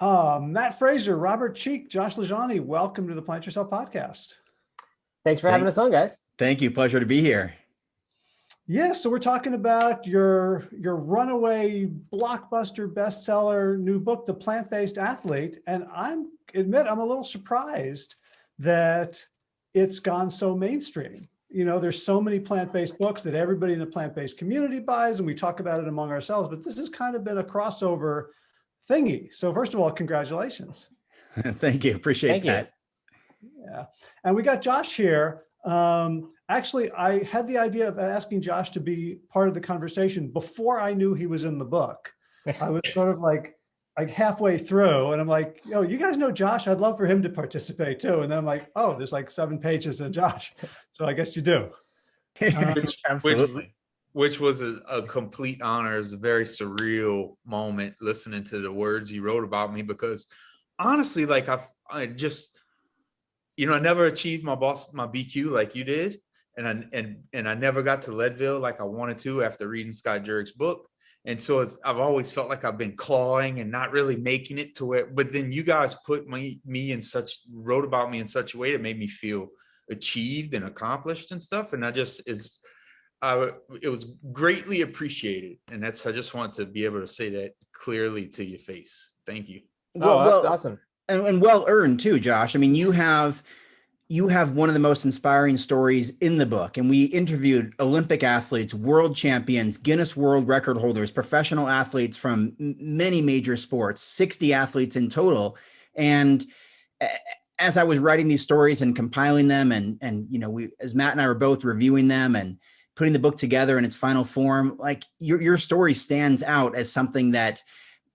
Uh, Matt Frazier, Robert Cheeke, Josh LaJaunie, welcome to the Plant Yourself podcast. Thanks for having Thank- us on, guys. Thank you. Pleasure to be here. Yeah, so we're talking about your your runaway blockbuster bestseller new book, The Plant-Based Athlete, and I'm admit I'm a little surprised that it's gone so mainstream. You know, there's so many plant-based books that everybody in the plant-based community buys, and we talk about it among ourselves. But this has kind of been a crossover thingy. So first of all, congratulations. Thank you. Appreciate Thank you. that. Yeah, and we got Josh here. Um, actually, I had the idea of asking Josh to be part of the conversation before I knew he was in the book. I was sort of like, like halfway through, and I'm like, yo, you guys know Josh? I'd love for him to participate too. And then I'm like, oh, there's like seven pages of Josh, so I guess you do. Uh, Absolutely. which was a, a complete honor. It was a very surreal moment listening to the words he wrote about me because honestly, like I, I just, you know, I never achieved my boss, my BQ like you did. And I, and, and I never got to Leadville like I wanted to after reading Scott Jurek's book. And so I've always felt like I've been clawing and not really making it to it. But then you guys put me, me in such, wrote about me in such a way that made me feel achieved and accomplished and stuff. And I just is, I, it was greatly appreciated. And that's, I just want to be able to say that clearly to your face. Thank you. oh, that's awesome. and, and well earned too, Josh. I mean, you have you have one of the most inspiring stories in the book, and we interviewed Olympic athletes, world champions, Guinness World Record holders, professional athletes from many major sports, sixty athletes in total, and as I was writing these stories and compiling them, and and you know, we as Matt and I were both reviewing them and putting the book together in its final form, like your your story stands out as something that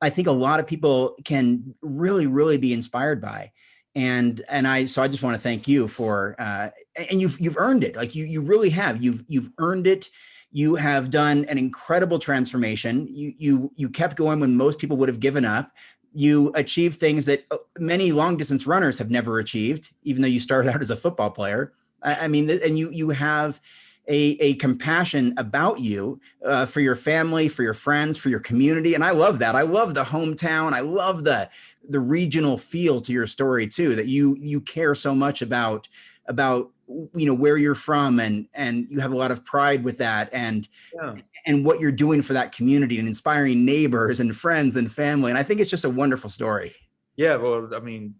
I think a lot of people can really, really be inspired by. And and I so I just want to thank you for uh, and you've you've earned it. Like you you really have. You've you've earned it. You have done an incredible transformation. You you you kept going when most people would have given up. You achieved things that uh, many long distance runners have never achieved, even though you started out as a football player. I, I mean, and you you have a, a compassion about you uh, for your family, for your friends, for your community. And I love that. I love the hometown. I love the the regional feel to your story too, that you you care so much about about you know where you're from and and you have a lot of pride with that and Yeah. and what you're doing for that community and inspiring neighbors and friends and family. And I think it's just a wonderful story. Yeah, well, I mean,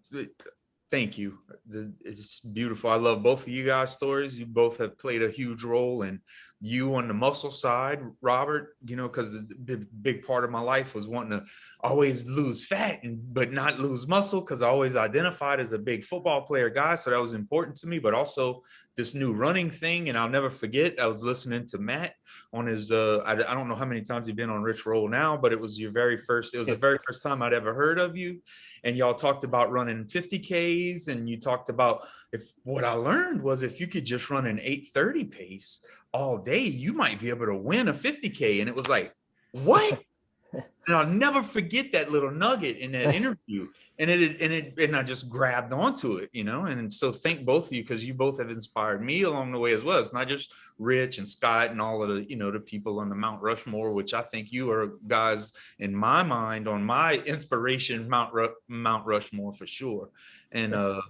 thank you. The- It's beautiful. I love both of you guys' stories. You both have played a huge role in you on the muscle side, Robert, you know, because the big, big part of my life was wanting to always lose fat and but not lose muscle because I always identified as a big football player guy. So that was important to me, but also this new running thing. And I'll never forget, I was listening to Matt on his uh I, I don't know how many times you've been on Rich Roll now, but it was your very first, it was the very first time I'd ever heard of you and y'all talked about running 50 Ks and you talked about if what I learned was if you could just run an 830 pace all day, you might be able to win a 50K. And it was like, what? and I'll never forget that little nugget in that interview. And it and it and I just grabbed onto it, you know. And so thank both of you because you both have inspired me along the way as well. It's not just Rich and Scott and all of the, you know, the people on the Mount Rushmore, which I think you are guys in my mind on my inspiration Mount Ru- Mount Rushmore for sure. And uh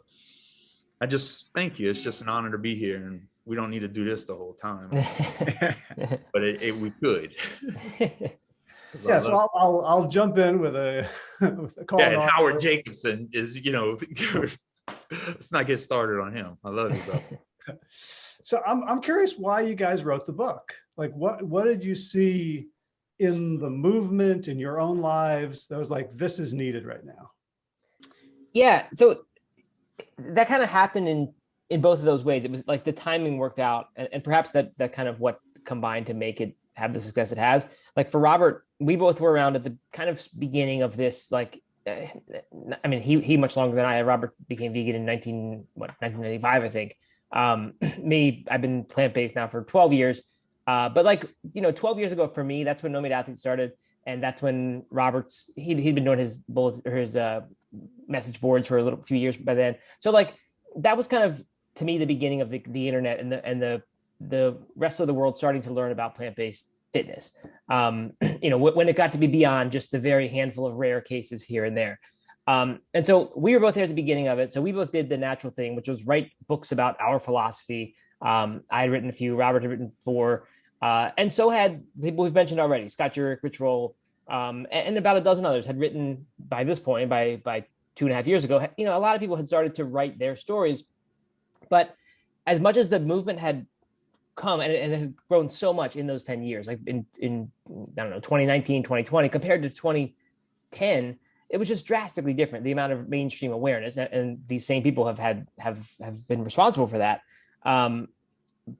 I just thank you. It's just an honor to be here and we don't need to do this the whole time, but it, it we could. Yeah, so I'll, I'll, I'll jump in with a, with a call. yeah, and and offer. Howard Jacobson is, you know, let's not get started on him. I love you, bro. So I'm, I'm curious why you guys wrote the book. Like what, what did you see in the movement in your own lives that was like, this is needed right now? yeah so that kind of happened in in both of those ways it was like the timing worked out and, and perhaps that that kind of what combined to make it have the success it has. Like for robert we both were around at the kind of beginning of this like uh, i mean he he much longer than i robert became vegan in 19 what 1995 i think. Um me i've been plant-based now for 12 years. Uh but like you know 12 years ago for me that's when no meat athlete started and that's when robert's he'd, he'd been doing his bullet or his uh message boards for a little few years by then. So like that was kind of to me the beginning of the, the internet and the and the the rest of the world starting to learn about plant-based fitness. Um, you know, when it got to be beyond just the very handful of rare cases here and there. Um, and so we were both there at the beginning of it. So we both did the natural thing, which was write books about our philosophy. Um, I had written a few, Robert had written four, uh, and so had people we've mentioned already, Scott Jurek, Rich Roll, um, and, and about a dozen others had written by this point, by by two and a half years ago. You know, a lot of people had started to write their stories, but as much as the movement had come and, and it had grown so much in those 10 years, like in, in, I don't know, 2019, 2020, compared to 2010, it was just drastically different. The amount of mainstream awareness and, and these same people have had, have, have been responsible for that. Um,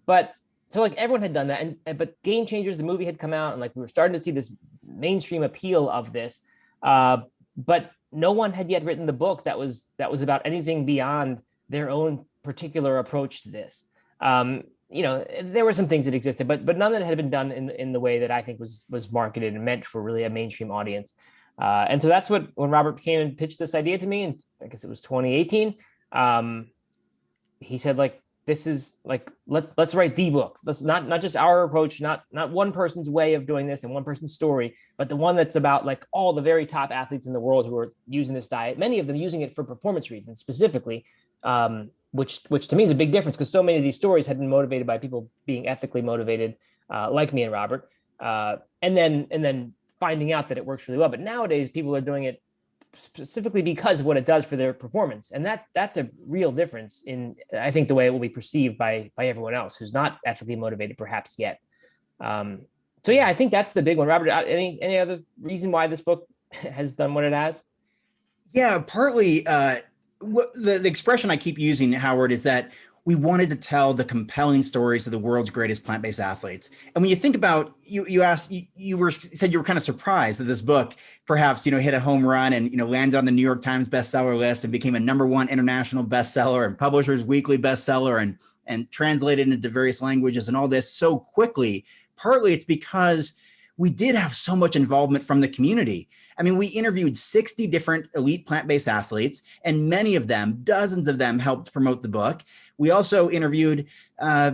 but so like everyone had done that and, and, but game changers, the movie had come out and like, we were starting to see this mainstream appeal of this. Uh, but no one had yet written the book that was, that was about anything beyond their own particular approach to this. Um, you know, there were some things that existed, but but none that had been done in in the way that I think was was marketed and meant for really a mainstream audience. Uh, and so that's what when Robert came and pitched this idea to me, and I guess it was 2018. Um, he said like this is like let let's write the book. Let's not not just our approach, not not one person's way of doing this and one person's story, but the one that's about like all the very top athletes in the world who are using this diet. Many of them using it for performance reasons specifically. Um, which which to me is a big difference because so many of these stories had been motivated by people being ethically motivated, uh, like me and Robert, uh, and then and then finding out that it works really well. But nowadays, people are doing it specifically because of what it does for their performance, and that that's a real difference in I think the way it will be perceived by by everyone else who's not ethically motivated, perhaps yet. Um, so yeah, I think that's the big one. Robert, uh, any any other reason why this book has done what it has? Yeah, partly. Uh, the, the expression I keep using, Howard, is that we wanted to tell the compelling stories of the world's greatest plant-based athletes. And when you think about, you you asked, you, you were said you were kind of surprised that this book perhaps you know hit a home run and you know landed on the New York Times bestseller list and became a number one international bestseller and Publishers Weekly bestseller and and translated into various languages and all this so quickly. Partly it's because we did have so much involvement from the community. I mean, we interviewed 60 different elite plant-based athletes, and many of them, dozens of them helped promote the book. We also interviewed uh,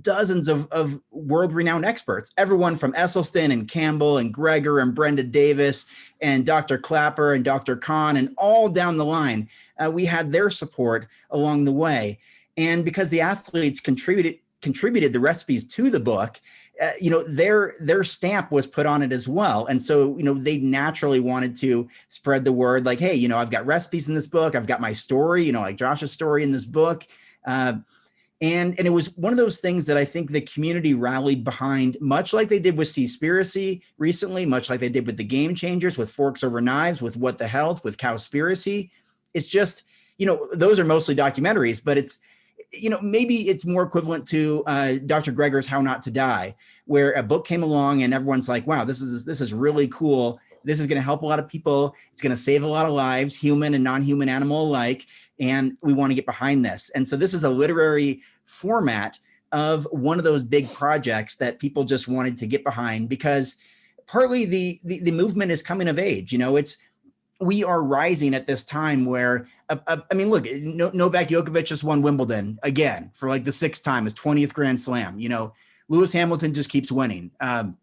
dozens of, of world-renowned experts, everyone from Esselstyn and Campbell and Greger and Brenda Davis and Dr. Klaper and Dr. Kahn and all down the line. Uh, we had their support along the way. And because the athletes contributed contributed the recipes to the book, uh, you know, their their stamp was put on it as well. And so, you know, they naturally wanted to spread the word like, hey, you know, I've got recipes in this book. I've got my story, you know, like Josh's story in this book. Uh, and, and it was one of those things that I think the community rallied behind, much like they did with Seaspiracy recently, much like they did with the Game Changers, with Forks Over Knives, with What the Health, with Cowspiracy. It's just, you know, those are mostly documentaries, but it's, you know, maybe it's more equivalent to uh, Dr. Greger's How Not to Die, where a book came along and everyone's like, wow, this is this is really cool. This is going to help a lot of people. It's going to save a lot of lives, human and non-human animal alike. And we want to get behind this. And so this is a literary format of one of those big projects that people just wanted to get behind because partly the, the, the movement is coming of age. You know, it's we are rising at this time where, uh, uh, I mean, look, Novak Djokovic just won Wimbledon again for like the sixth time, his 20th Grand Slam. You know, Lewis Hamilton just keeps winning. Um,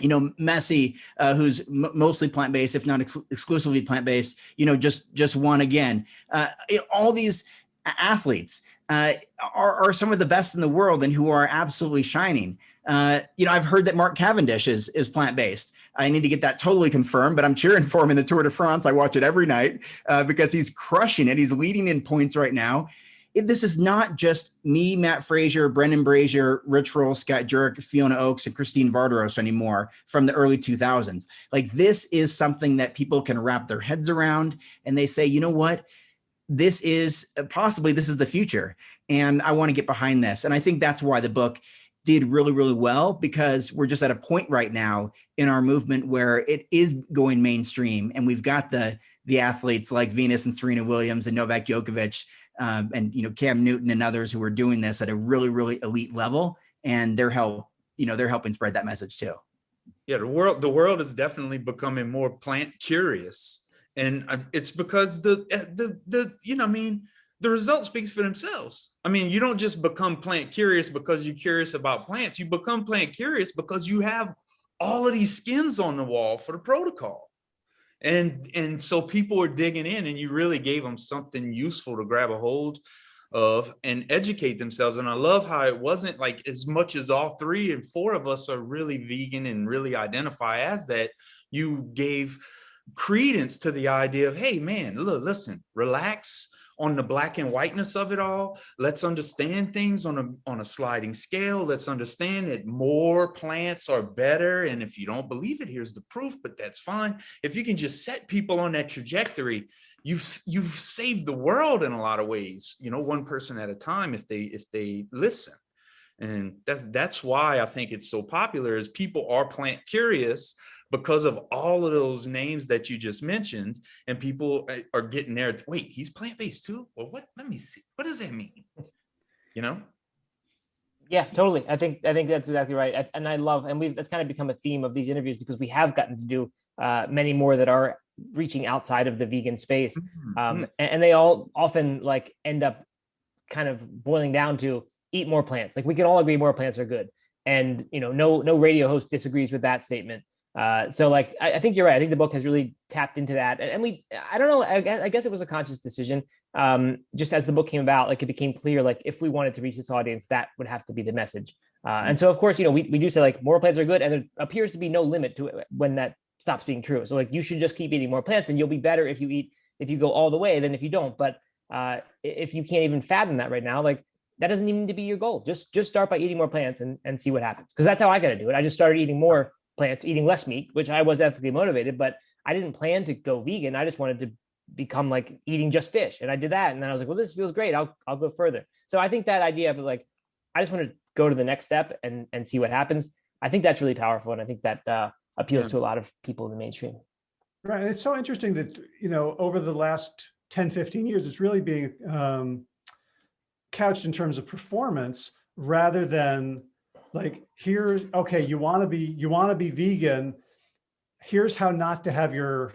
you know, Messi, uh, who's mostly plant-based, if not ex exclusively plant-based, you know, just just won again. Uh, all these athletes uh, are, are some of the best in the world and who are absolutely shining. Uh, you know, I've heard that Mark Cavendish is is plant based. I need to get that totally confirmed, but I'm cheering for him in the Tour de France. I watch it every night uh, because he's crushing it. He's leading in points right now. It, this is not just me, Matt Frazier, Brendan Brazier, Rich Roll, Scott Jurek, Fiona Oakes, and Christine Vardaros anymore from the early 2000s. Like this is something that people can wrap their heads around, and they say, you know what? This is possibly this is the future, and I want to get behind this. And I think that's why the book did really, really well because we're just at a point right now in our movement where it is going mainstream and we've got the the athletes like Venus and Serena Williams and Novak Djokovic um, and you know Cam Newton and others who are doing this at a really, really elite level and they're help you know they're helping spread that message too. Yeah, the world the world is definitely becoming more plant curious, and uh, it's because the uh, the the you know I mean the result speaks for themselves. I mean, you don't just become plant curious because you're curious about plants. You become plant curious because you have all of these skins on the wall for the protocol. and and so people were digging in and you really gave them something useful to grab a hold of and educate themselves and i love how it wasn't like as much as all three and four of us are really vegan and really identify as that you gave credence to the idea of hey man look listen relax on the black and whiteness of it all. Let's understand things on a, on a sliding scale. Let's understand that more plants are better. And if you don't believe it, here's the proof, but that's fine. If you can just set people on that trajectory, you've, you've saved the world in a lot of ways, you know, one person at a time, if they, if they listen. And that, that's why I think it's so popular is people are plant curious because of all of those names that you just mentioned and people uh, are getting there wait he's plant-based too? Well what let me see what does that mean? You know? Yeah totally. I think i think that's exactly right. And i love and we've that's kind of become a theme of these interviews because we have gotten to do uh, many more that are reaching outside of the vegan space Mm-hmm. um, and, and they all often like end up kind of boiling down to eat more plants like we can all agree more plants are good and you know no no radio host disagrees with that statement uh, so like, I, I, think you're right. I think the book has really tapped into that. And, and we, I don't know, I guess, I guess, it was a conscious decision. Um, just as the book came about, like it became clear, like if we wanted to reach this audience, that would have to be the message. Uh, and so of course, you know, we, we do say like more plants are good and there appears to be no limit to it when that stops being true. So like, you should just keep eating more plants and you'll be better if you eat, if you go all the way than if you don't. But uh, if you can't even fathom that right now, like that doesn't even need to be your goal. Just, just start by eating more plants and, and see what happens. Cause that's how I got to do it. I just started eating more plants, eating less meat, which I was ethically motivated, but I didn't plan to go vegan. I just wanted to become like eating just fish. And I did that. And then I was like, well, this feels great. I'll, I'll go further. So I think that idea of like, I just want to go to the next step and, and see what happens. I think that's really powerful. And I think that uh, appeals Yeah. to a lot of people in the mainstream. Right. And it's so interesting that, you know, over the last 10, 15 years, it's really being um, couched in terms of performance rather than like, here's, okay, you want to be, you want to be vegan. Here's how not to have your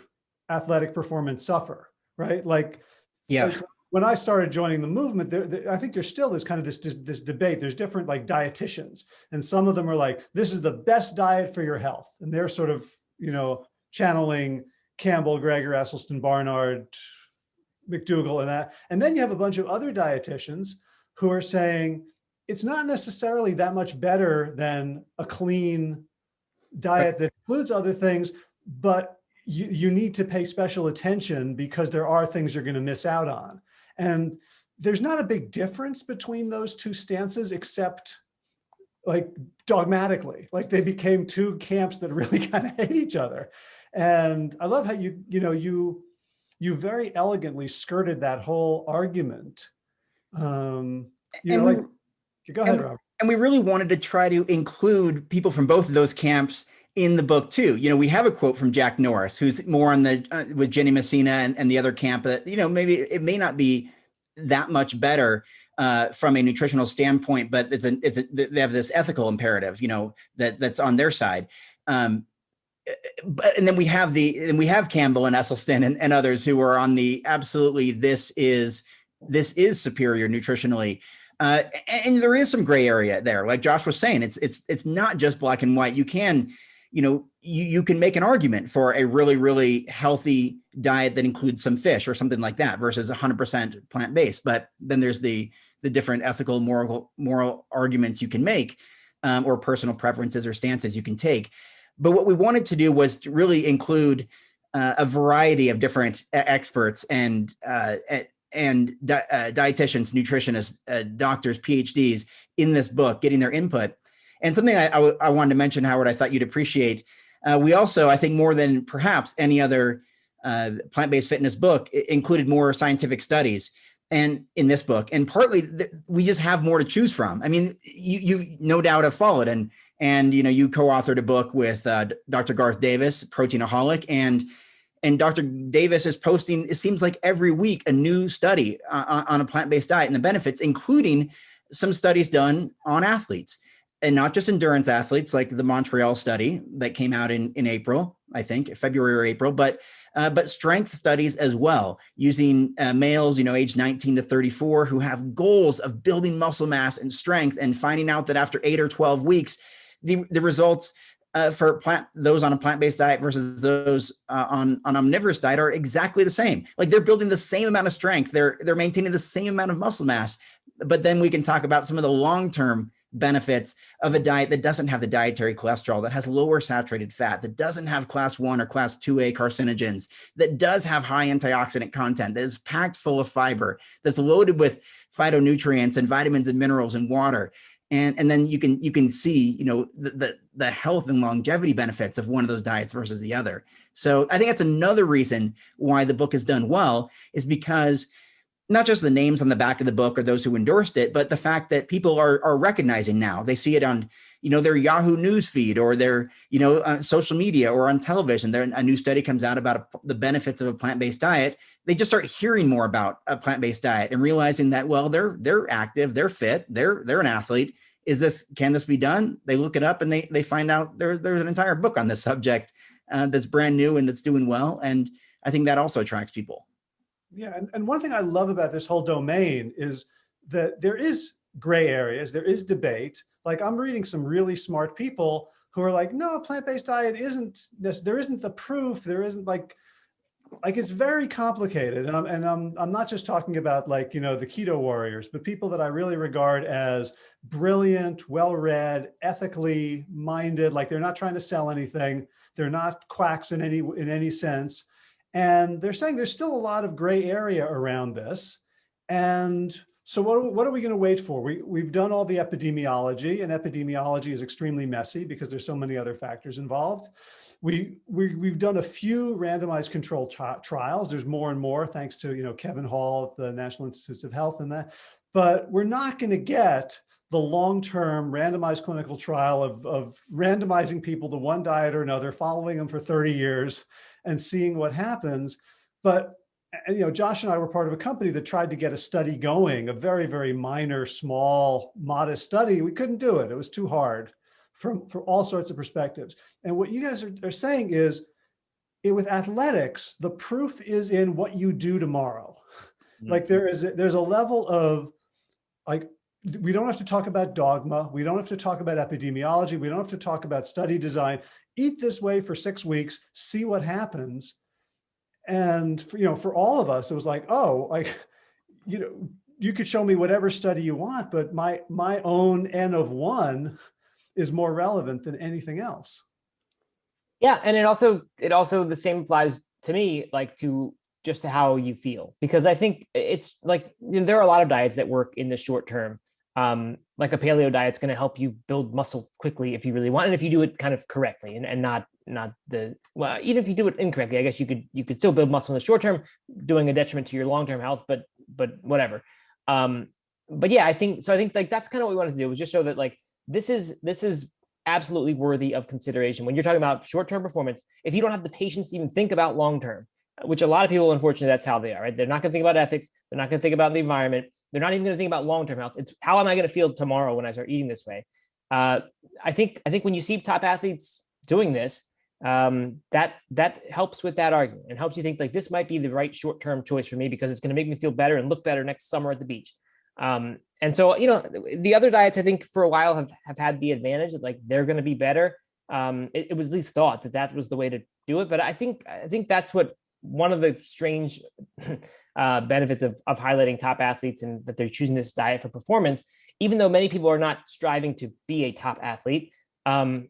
athletic performance suffer, right? Like, Yeah. when I started joining the movement, there, there- I think there still is kind of this, this, this debate. There's different like dietitians and some of them are like, this is the best diet for your health. And they're sort of, you know, channeling Campbell, Greger, Esselstyn, Barnard, McDougall and that. And then you have a bunch of other dietitians who are saying, it's not necessarily that much better than a clean diet that includes other things, but you, you need to pay special attention because there are things you're going to miss out on. And there's not a big difference between those two stances, except like dogmatically, like they became two camps that really kind of hate each other. And I love how you, you know, you, you very elegantly skirted that whole argument. Um, you And know, we- like, go ahead, and- Robert. and we really wanted to try to include people from both of those camps in the book too. You know, we have a quote from Jack Norris, who's more on the uh, with Ginny Messina and, and the other camp that you know maybe it may not be that much better uh, from a nutritional standpoint, but it's an it's a, they have this ethical imperative, you know, that that's on their side. Um, but and then we have the and we have Campbell and Esselstyn and, and others who are on the absolutely this is this is superior nutritionally. Uh, and there is some gray area there, like Josh was saying. It's it's it's not just black and white. You can, you know, you you can make an argument for a really really healthy diet that includes some fish or something like that versus 100% plant based. But then there's the the different ethical moral moral arguments you can make, um, or personal preferences or stances you can take. But what we wanted to do was to really include uh, a variety of different experts and uh, and di- uh, dietitians, nutritionists, uh, doctors, PhDs in this book, getting their input. And something I wanted to mention, Howard, I thought you'd appreciate. Uh, we also, I think, more than perhaps any other uh, plant-based fitness book, included more scientific studies. And in this book, and partly we just have more to choose from. I mean, you you no doubt have followed, and and you know you co-authored a book with uh, Dr. Garth Davis, Proteinaholic, and and Dr. Davis is posting, it seems like every week, a new study uh, on a plant based diet and the benefits, including some studies done on athletes and not just endurance athletes like the Montreal study that came out in, in April, I think, February or April, but uh, but strength studies as well, using uh, males, you know, age 19 to 34, who have goals of building muscle mass and strength, and finding out that after eight or 12 weeks, the, the results uh, for plant those on a plant-based diet versus those uh, on on omnivorous diet are exactly the same. Like they're building the same amount of strength. They're they're maintaining the same amount of muscle mass. But then we can talk about some of the long-term benefits of a diet that doesn't have the dietary cholesterol, that has lower saturated fat, that doesn't have class one or class 2A carcinogens, that does have high antioxidant content, that is packed full of fiber, that's loaded with phytonutrients and vitamins and minerals and water and and then you can you can see you know the, the, the health and longevity benefits of one of those diets versus the other. So i think that's another reason why the book has done well is because not just the names on the back of the book or those who endorsed it but the fact that people are are recognizing now. They see it on you know their yahoo news feed or their you know uh, social media or on television. There a new study comes out about a, the benefits of a plant-based diet they just start hearing more about a plant-based diet and realizing that well they're they're active they're fit they're they're an athlete. Is this can this be done? They look it up and they they find out there, there's an entire book on this subject uh, that's brand new and that's doing well. And i think that also attracts people. Yeah. And, and one thing i love about this whole domain is that there is gray areas there is debate. Like i'm reading some really smart people who are like no a plant-based diet isn't there isn't the proof. There isn't like like it's very complicated and I'm, and I'm, I'm not just talking about like, you know, the keto warriors, but people that I really regard as brilliant, well-read, ethically minded, like they're not trying to sell anything. They're not quacks in any, in any sense. And they're saying there's still a lot of gray area around this. And so what, what are we going to wait for? We, we've done all the epidemiology and epidemiology is extremely messy because there's so many other factors involved. We, we, we've done a few randomized control trials. There's more and more thanks to, you know, Kevin Hall at the National Institutes of Health and that, but we're not going to get the long-term randomized clinical trial of, of randomizing people to one diet or another, following them for 30 years and seeing what happens. But you know, Josh and I were part of a company that tried to get a study going, a very, very minor, small, modest study. We couldn't do it. It was too hard from, from all sorts of perspectives. And what you guys are, are saying is it, with athletics, the proof is in what you do tomorrow. Mm -hmm. Like there is, a, there's a level of like, we don't have to talk about dogma. We don't have to talk about epidemiology. We don't have to talk about study design. Eat this way for six weeks, see what happens. And, for, you know, for all of us, it was like, oh, like, you know, you could show me whatever study you want, but my, my own N of one is more relevant than anything else. Yeah, and it also it also the same applies to me, like to just to how you feel, because I think it's like you know, there are a lot of diets that work in the short term. Um, like a paleo diet is going to help you build muscle quickly if you really want, and if you do it kind of correctly, and, and not not the well, even if you do it incorrectly, I guess you could you could still build muscle in the short term, doing a detriment to your long term health, but but whatever. Um, but yeah, I think so. I think like that's kind of what we wanted to do was just show that like this is this is absolutely worthy of consideration. When you're talking about short-term performance if you don't have the patience to even think about long-term which a lot of people unfortunately that's how they are right? They're not to think about ethics. They're not to think about the environment. They're not even to think about long-term health. It's how am i to feel tomorrow when i start eating this way? Uh, i think i think when you see top athletes doing this um, that that helps with that argument and helps you think like this might be the right short-term choice for me because it's going to make me feel better and look better next summer at the beach. Um, and so, you know, the other diets, I think for a while have, have had the advantage that like they're going to be better. Um, it, it, was at least thought that that was the way to do it. But I think I think that's what one of the strange uh, benefits of, of highlighting top athletes and that they're choosing this diet for performance, even though many people are not striving to be a top athlete. Um,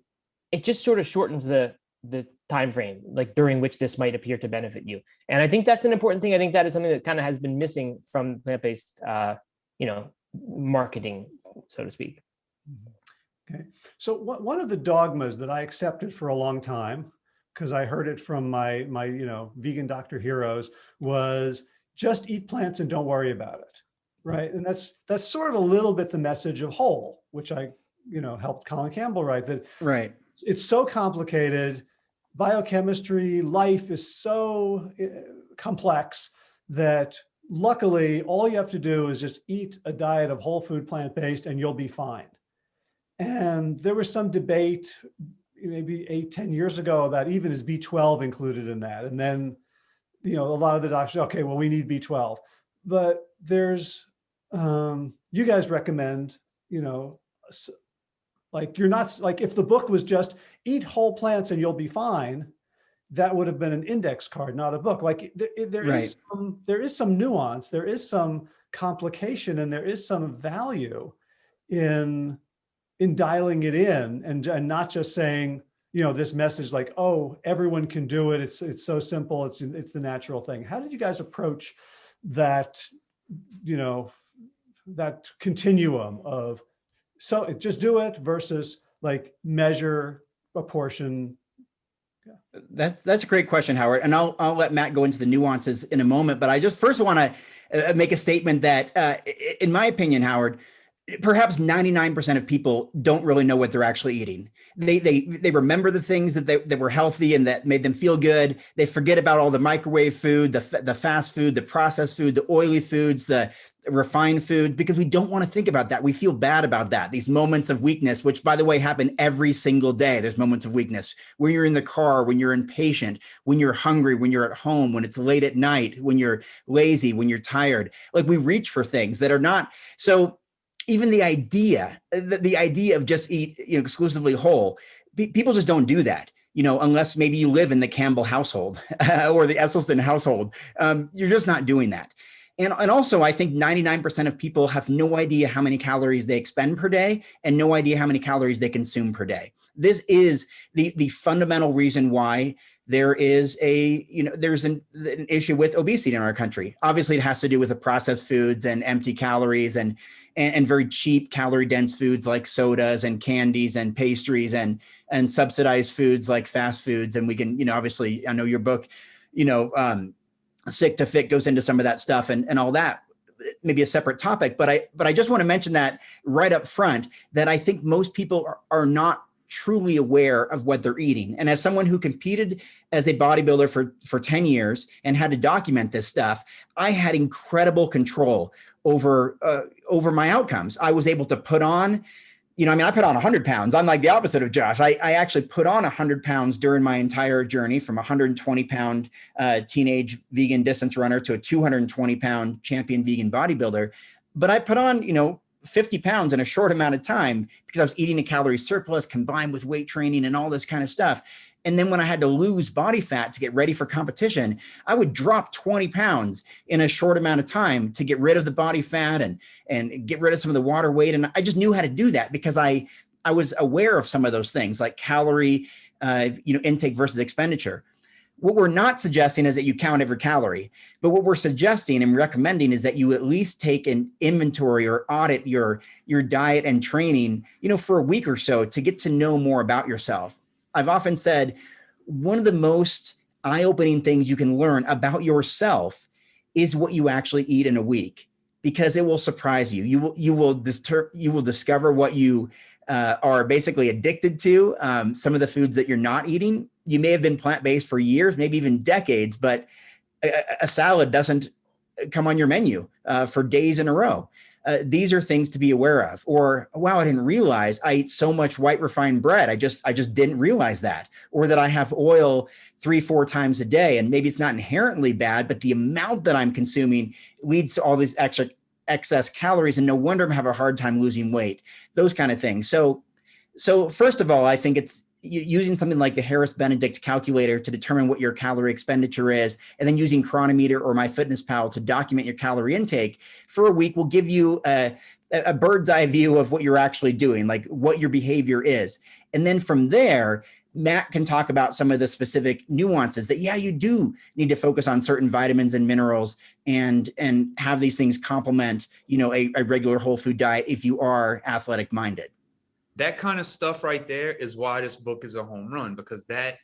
it just sort of shortens the the time frame like during which this might appear to benefit you. And I think that's an important thing. I think that is something that kind of has been missing from plant-based uh, you know, marketing, so to speak. Mm-hmm. Okay, so one of the dogmas that I accepted for a long time, because I heard it from my, my, you know, vegan doctor heroes was just eat plants and don't worry about it, right? And that's, that's sort of a little bit the message of whole, which I, you know, helped Colin Campbell write that. Right. It's so complicated. Biochemistry, life is so eh, complex that luckily, all you have to do is just eat a diet of whole food plant-based and you'll be fine. And there was some debate maybe eight, 10 years ago about even is B12 included in that? And then, you know, a lot of the doctors, okay, well, we need B12. But there's, um, you guys recommend, you know, Like you're not, like if the book was just eat whole plants and you'll be fine, that would have been an index card, not a book. Like there, there is Right. some, there is some nuance, there is some complication and there is some value in, in dialing it in and, and not just saying, you know, this message like, oh, everyone can do it. It's, it's so simple. It's, it's the natural thing. How did you guys approach that, you know, that continuum of, so just do it versus like measure a portion. That's that's a great question, Howard, and I'll I'll let Matt go into the nuances in a moment. But I just first want to uh, make a statement that, uh, in my opinion, Howard, perhaps 99% of people don't really know what they're actually eating. They they they remember the things that they that were healthy and that made them feel good. They forget about all the microwave food, the the fast food, the processed food, the oily foods, the refined food because we don't want to think about that. We feel bad about that. These moments of weakness, which by the way happen every single day. There's moments of weakness when you're in the car, when you're impatient, when you're hungry, when you're at home, when it's late at night, when you're lazy, when you're tired. Like we reach for things that are not so even the idea, the, the idea of just eat you know, exclusively whole, pe- people just don't do that. You know, unless maybe you live in the Campbell household or the Esselstyn household, um, you're just not doing that. And, and also, I think 99% of people have no idea how many calories they expend per day and no idea how many calories they consume per day. This is the, the fundamental reason why there is a, you know, there's an, an issue with obesity in our country. Obviously, it has to do with the processed foods and empty calories and, and, and very cheap calorie dense foods like sodas and candies and pastries and, and subsidized foods like fast foods. And we can, you know, obviously, I know your book, you know, um, sick to fit goes into some of that stuff and, and all that maybe a separate topic but i but i just want to mention that right up front that i think most people are, are not truly aware of what they're eating and as someone who competed as a bodybuilder for for 10 years and had to document this stuff i had incredible control over uh, over my outcomes i was able to put on you know, I mean, I put on 100 pounds. I'm like the opposite of Josh. I, I actually put on 100 pounds during my entire journey from a 120 pound uh, teenage vegan distance runner to a 220 pound champion vegan bodybuilder. But I put on, you know, 50 pounds in a short amount of time because I was eating a calorie surplus combined with weight training and all this kind of stuff. And then when I had to lose body fat to get ready for competition, I would drop 20 pounds in a short amount of time to get rid of the body fat and and get rid of some of the water weight. And I just knew how to do that because I I was aware of some of those things like calorie uh, you know intake versus expenditure. What we're not suggesting is that you count every calorie, but what we're suggesting and recommending is that you at least take an inventory or audit your your diet and training, you know, for a week or so to get to know more about yourself. I've often said one of the most eye-opening things you can learn about yourself is what you actually eat in a week because it will surprise you. You will you will you will discover what you uh, are basically addicted to. Um, some of the foods that you're not eating. You may have been plant-based for years, maybe even decades, but a, salad doesn't come on your menu uh, for days in a row. Uh, these are things to be aware of. Or wow, I didn't realize I eat so much white refined bread. I just I just didn't realize that. Or that I have oil three four times a day, and maybe it's not inherently bad, but the amount that I'm consuming leads to all these extra excess calories, and no wonder I'm having a hard time losing weight. Those kind of things. So, so first of all, I think it's using something like the Harris Benedict calculator to determine what your calorie expenditure is, and then using Cronometer or MyFitnessPal to document your calorie intake for a week will give you a, a bird's eye view of what you're actually doing, like what your behavior is. And then from there, Matt can talk about some of the specific nuances that, yeah, you do need to focus on certain vitamins and minerals and, and have these things complement, you know, a, a regular whole food diet if you are athletic minded that kind of stuff right there is why this book is a home run because that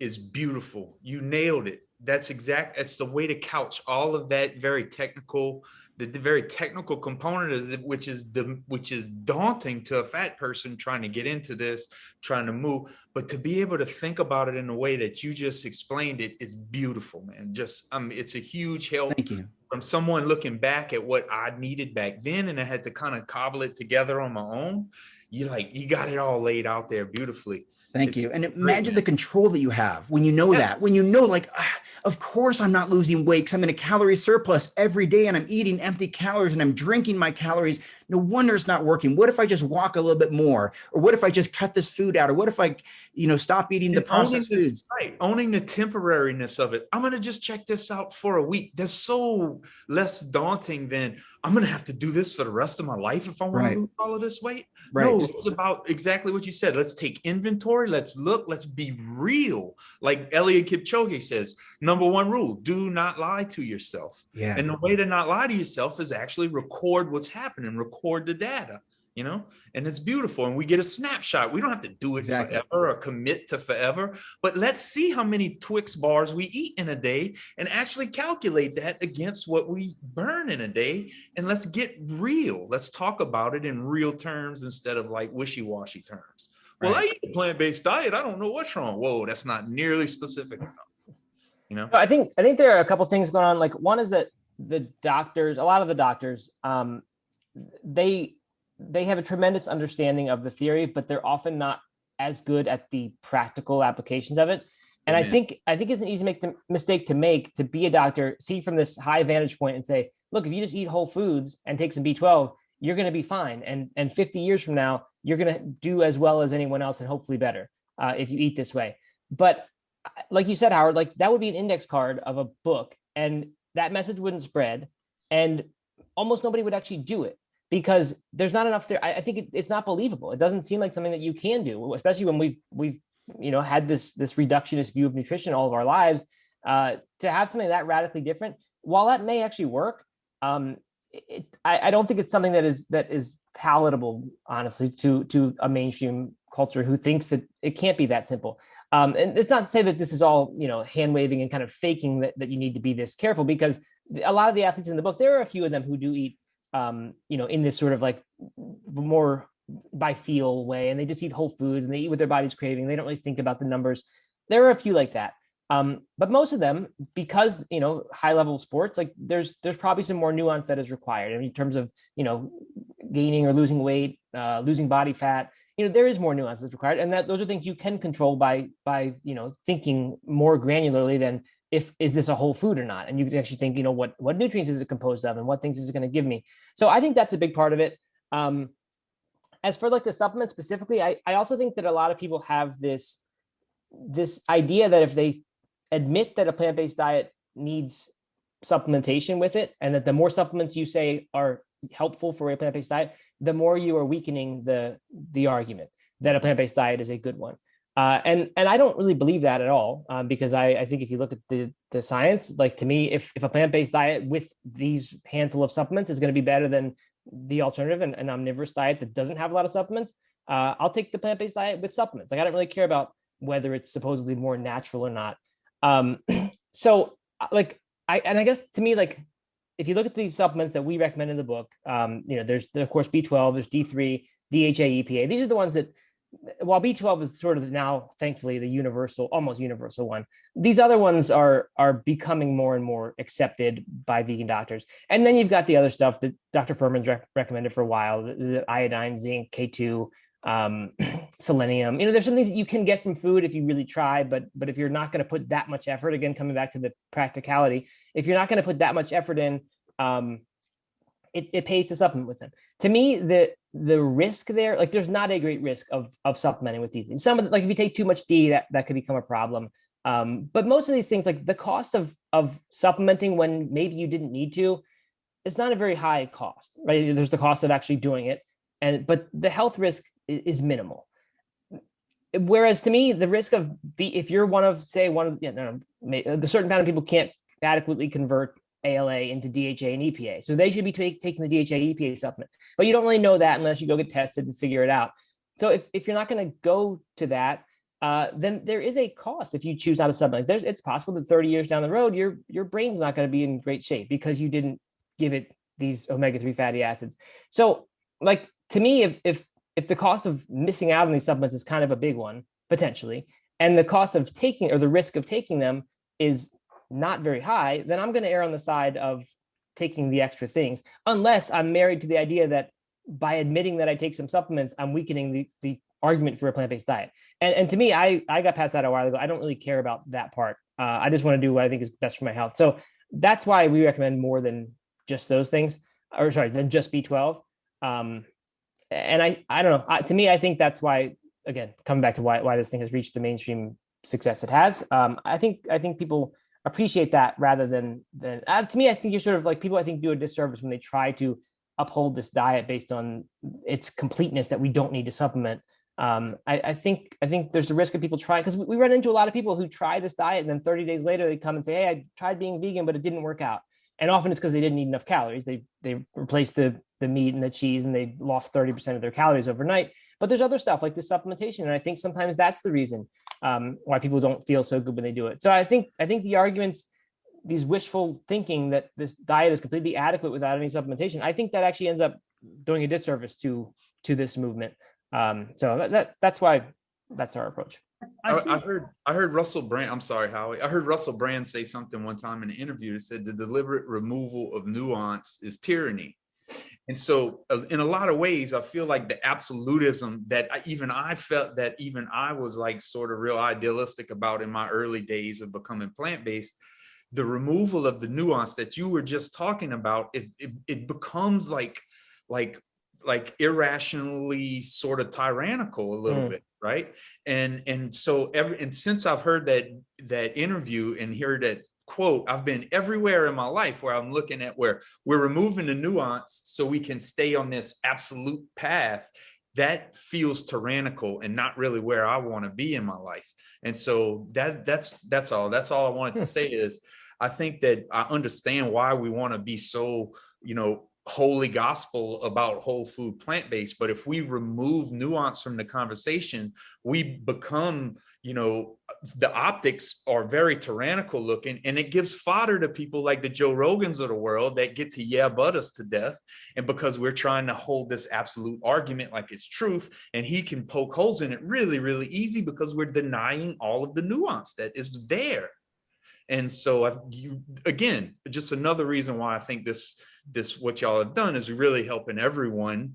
is beautiful. You nailed it. That's exact. That's the way to couch all of that very technical, the, the very technical component is it, which is the which is daunting to a fat person trying to get into this, trying to move. But to be able to think about it in the way that you just explained it is beautiful, man. Just um, it's a huge help. Thank you. From someone looking back at what I needed back then, and I had to kind of cobble it together on my own you like you got it all laid out there beautifully. Thank It's you. And great, imagine man. the control that you have when you know Yes. that, when you know, like, ah, of course I'm not losing weight because I'm in a calorie surplus every day and I'm eating empty calories and I'm drinking my calories no wonder it's not working. What if I just walk a little bit more? Or what if I just cut this food out? Or what if I, you know, stop eating the And processed the- foods? Right, owning the temporariness of it. I'm gonna just check this out for a week. That's so less daunting than I'm gonna have to do this for the rest of my life if I want Right. to lose all of this weight. Right. No, it's about exactly what you said. Let's take inventory. Let's look. Let's be real. Like Eliud Kipchoge says, number one rule: do not lie to yourself. yeah. And the way to not lie to yourself is actually record what's happening, record the data, you know, and it's beautiful. And we get a snapshot. We don't have to do it Exactly. forever or commit to forever, but let's see how many Twix bars we eat in a day and actually calculate that against what we burn in a day. And let's get real. Let's talk about it in real terms instead of like wishy washy terms. Well, I eat a plant based diet. I don't know what's wrong. Whoa, that's not nearly specific enough. You know? So I think I think there are a couple things going on. Like one is that the doctors, a lot of the doctors, um, they they have a tremendous understanding of the theory, but they're often not as good at the practical applications of it. And I think I think it's an easy make the mistake to make to be a doctor, see from this high vantage point and say, look, if you just eat whole foods and take some B12, you're going to be fine. And and 50 years from now, you're going to do as well as anyone else and hopefully better uh, if you eat this way. But uh, like you said, Howard, like that would be an index card of a book, and that message wouldn't spread, and almost nobody would actually do it because there's not enough there. I, I think it, it's not believable. It doesn't seem like something that you can do, especially when we've we've you know had this this reductionist view of nutrition all of our lives. Uh, to have something that radically different, while that may actually work, um, it, I, I don't think it's something that is that is palatable, honestly, to to a mainstream culture who thinks that it can't be that simple. Um, and it's not to say that this is all you know hand waving and kind of faking that, that you need to be this careful because a lot of the athletes in the book, there are a few of them who do eat, um, you know, in this sort of like more by feel way, and they just eat whole foods and they eat what their body's craving. They don't really think about the numbers. There are a few like that. Um, but most of them, because you know, high level sports, like there's there's probably some more nuance that is required I mean, in terms of you know, gaining or losing weight, uh, losing body fat. You know, there is more nuance that's required, and that those are things you can control by by you know thinking more granularly than if is this a whole food or not, and you can actually think you know what what nutrients is it composed of and what things is it going to give me. So I think that's a big part of it. Um, as for like the supplement specifically, I I also think that a lot of people have this this idea that if they admit that a plant-based diet needs supplementation with it and that the more supplements you say are helpful for a plant-based diet the more you are weakening the the argument that a plant-based diet is a good one uh, and and i don't really believe that at all um, because I, I think if you look at the the science like to me if if a plant-based diet with these handful of supplements is going to be better than the alternative and an omnivorous diet that doesn't have a lot of supplements uh, i'll take the plant-based diet with supplements like i don't really care about whether it's supposedly more natural or not um, so uh, like I and I guess to me like if you look at these supplements that we recommend in the book, um, you know, there's of course B12, there's D3, DHA, EPA. These are the ones that while B12 is sort of now thankfully the universal, almost universal one, these other ones are are becoming more and more accepted by vegan doctors. And then you've got the other stuff that Dr. Fuhrman's rec- recommended for a while, the, the iodine, zinc, K2, um, selenium. You know, there's some things that you can get from food if you really try, but but if you're not going to put that much effort, again, coming back to the practicality, if you're not going to put that much effort in, um, it, it pays to supplement with them. To me, the the risk there, like there's not a great risk of of supplementing with these things. Some of the, like if you take too much D, that that could become a problem. Um, but most of these things, like the cost of of supplementing when maybe you didn't need to, it's not a very high cost, right? There's the cost of actually doing it, and but the health risk is minimal. Whereas to me, the risk of be if you're one of say one of you know the certain amount of people can't adequately convert ALA into DHA and EPA, so they should be taking the DHA EPA supplement. But you don't really know that unless you go get tested and figure it out. So if if you're not going to go to that, uh, then there is a cost if you choose not to supplement. There's it's possible that 30 years down the road, your your brain's not going to be in great shape because you didn't give it these omega-3 fatty acids. So like to me, if if if the cost of missing out on these supplements is kind of a big one potentially, and the cost of taking or the risk of taking them is not very high, then I'm going to err on the side of taking the extra things, unless I'm married to the idea that by admitting that I take some supplements, I'm weakening the the argument for a plant-based diet. And and to me, I I got past that a while ago. I don't really care about that part. Uh, I just want to do what I think is best for my health. So that's why we recommend more than just those things, or sorry, than just B12. Um, and I, I don't know. I, to me, I think that's why. Again, coming back to why why this thing has reached the mainstream success it has. Um, I think I think people appreciate that rather than than uh, to me. I think you're sort of like people. I think do a disservice when they try to uphold this diet based on its completeness that we don't need to supplement. Um, I, I think I think there's a risk of people trying because we, we run into a lot of people who try this diet and then 30 days later they come and say, "Hey, I tried being vegan, but it didn't work out." And often it's because they didn't eat enough calories. They they replaced the the meat and the cheese and they lost 30% of their calories overnight. But there's other stuff like the supplementation, and I think sometimes that's the reason um, why people don't feel so good when they do it. So I think I think the arguments, these wishful thinking that this diet is completely adequate without any supplementation, I think that actually ends up doing a disservice to to this movement. Um, so that, that that's why that's our approach. I, I, heard I heard Russell Brand. I'm sorry, Howie. I heard Russell Brand say something one time in an interview that said the deliberate removal of nuance is tyranny. And so, uh, in a lot of ways, I feel like the absolutism that I, even I felt that even I was like sort of real idealistic about in my early days of becoming plant based. The removal of the nuance that you were just talking about, it, it, it becomes like like like irrationally sort of tyrannical a little mm. bit right and and so every and since i've heard that that interview and heard that quote i've been everywhere in my life where i'm looking at where we're removing the nuance so we can stay on this absolute path that feels tyrannical and not really where i want to be in my life and so that that's that's all that's all i wanted to hmm. say is i think that i understand why we want to be so you know holy gospel about whole food plant-based but if we remove nuance from the conversation we become you know the optics are very tyrannical looking and it gives fodder to people like the joe rogans of the world that get to yeah but us to death. And because we're trying to hold this absolute argument like it's truth and he can poke holes in it really really easy because we're denying all of the nuance that is there. And so I, you, again just another reason why i think this this what y'all have done is really helping everyone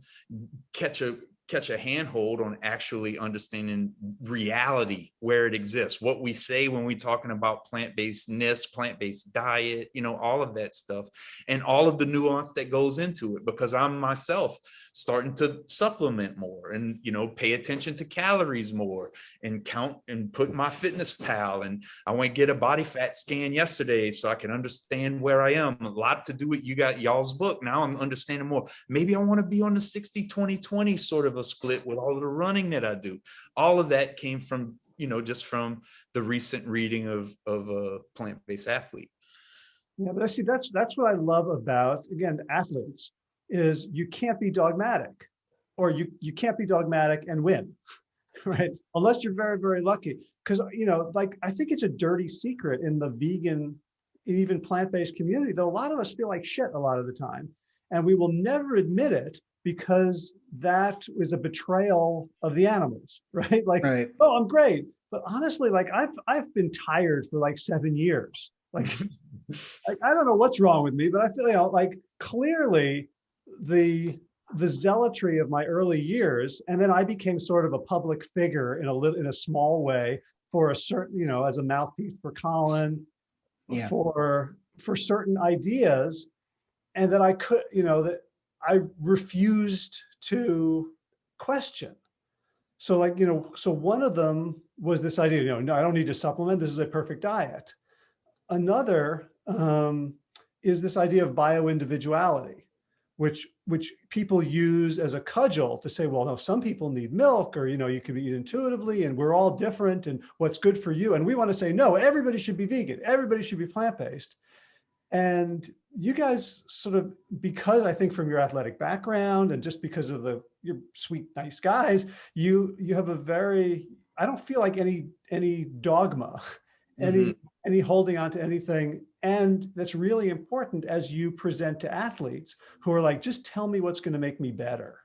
catch a catch a handhold on actually understanding reality where it exists what we say when we're talking about plant-basedness plant-based diet you know all of that stuff and all of the nuance that goes into it because i'm myself starting to supplement more and you know pay attention to calories more and count and put MyFitnessPal. And i went get a body fat scan yesterday so i can understand where i am. A lot to do with you got y'all's book. Now i'm understanding more. Maybe i want to be on the 60 20 20 sort of a split with all the running that i do. All of that came from you know just from the recent reading of of a plant-based athlete. Yeah but i see that's that's what i love about again athletes is you can't be dogmatic or you, you can't be dogmatic and win, right? Unless you're very, very lucky. Because, you know, like, I think it's a dirty secret in the vegan, even plant-based community that a lot of us feel like shit a lot of the time. And we will never admit it because that is a betrayal of the animals, right? Like, right. oh, I'm great. But honestly, like I've I've been tired for like seven years. Like, like I don't know what's wrong with me, but I feel you know, like clearly the the zealotry of my early years, and then I became sort of a public figure in a little in a small way for a certain, you know, as a mouthpiece for Colin, yeah. for for certain ideas, and that I could, you know, that I refused to question. So like, you know, so one of them was this idea, you know, no, I don't need to supplement. This is a perfect diet. Another um, is this idea of bio-individuality which which people use as a cudgel to say, well, no, some people need milk or, you know, you can eat intuitively and we're all different and what's good for you. And we want to say, no, everybody should be vegan. Everybody should be plant-based. And you guys sort of, because I think from your athletic background and just because of the, you're sweet, nice guys, you, you have a very, I don't feel like any, any dogma, any, mm -hmm. any holding on to anything and that's really important as you present to athletes who are like, just tell me what's going to make me better.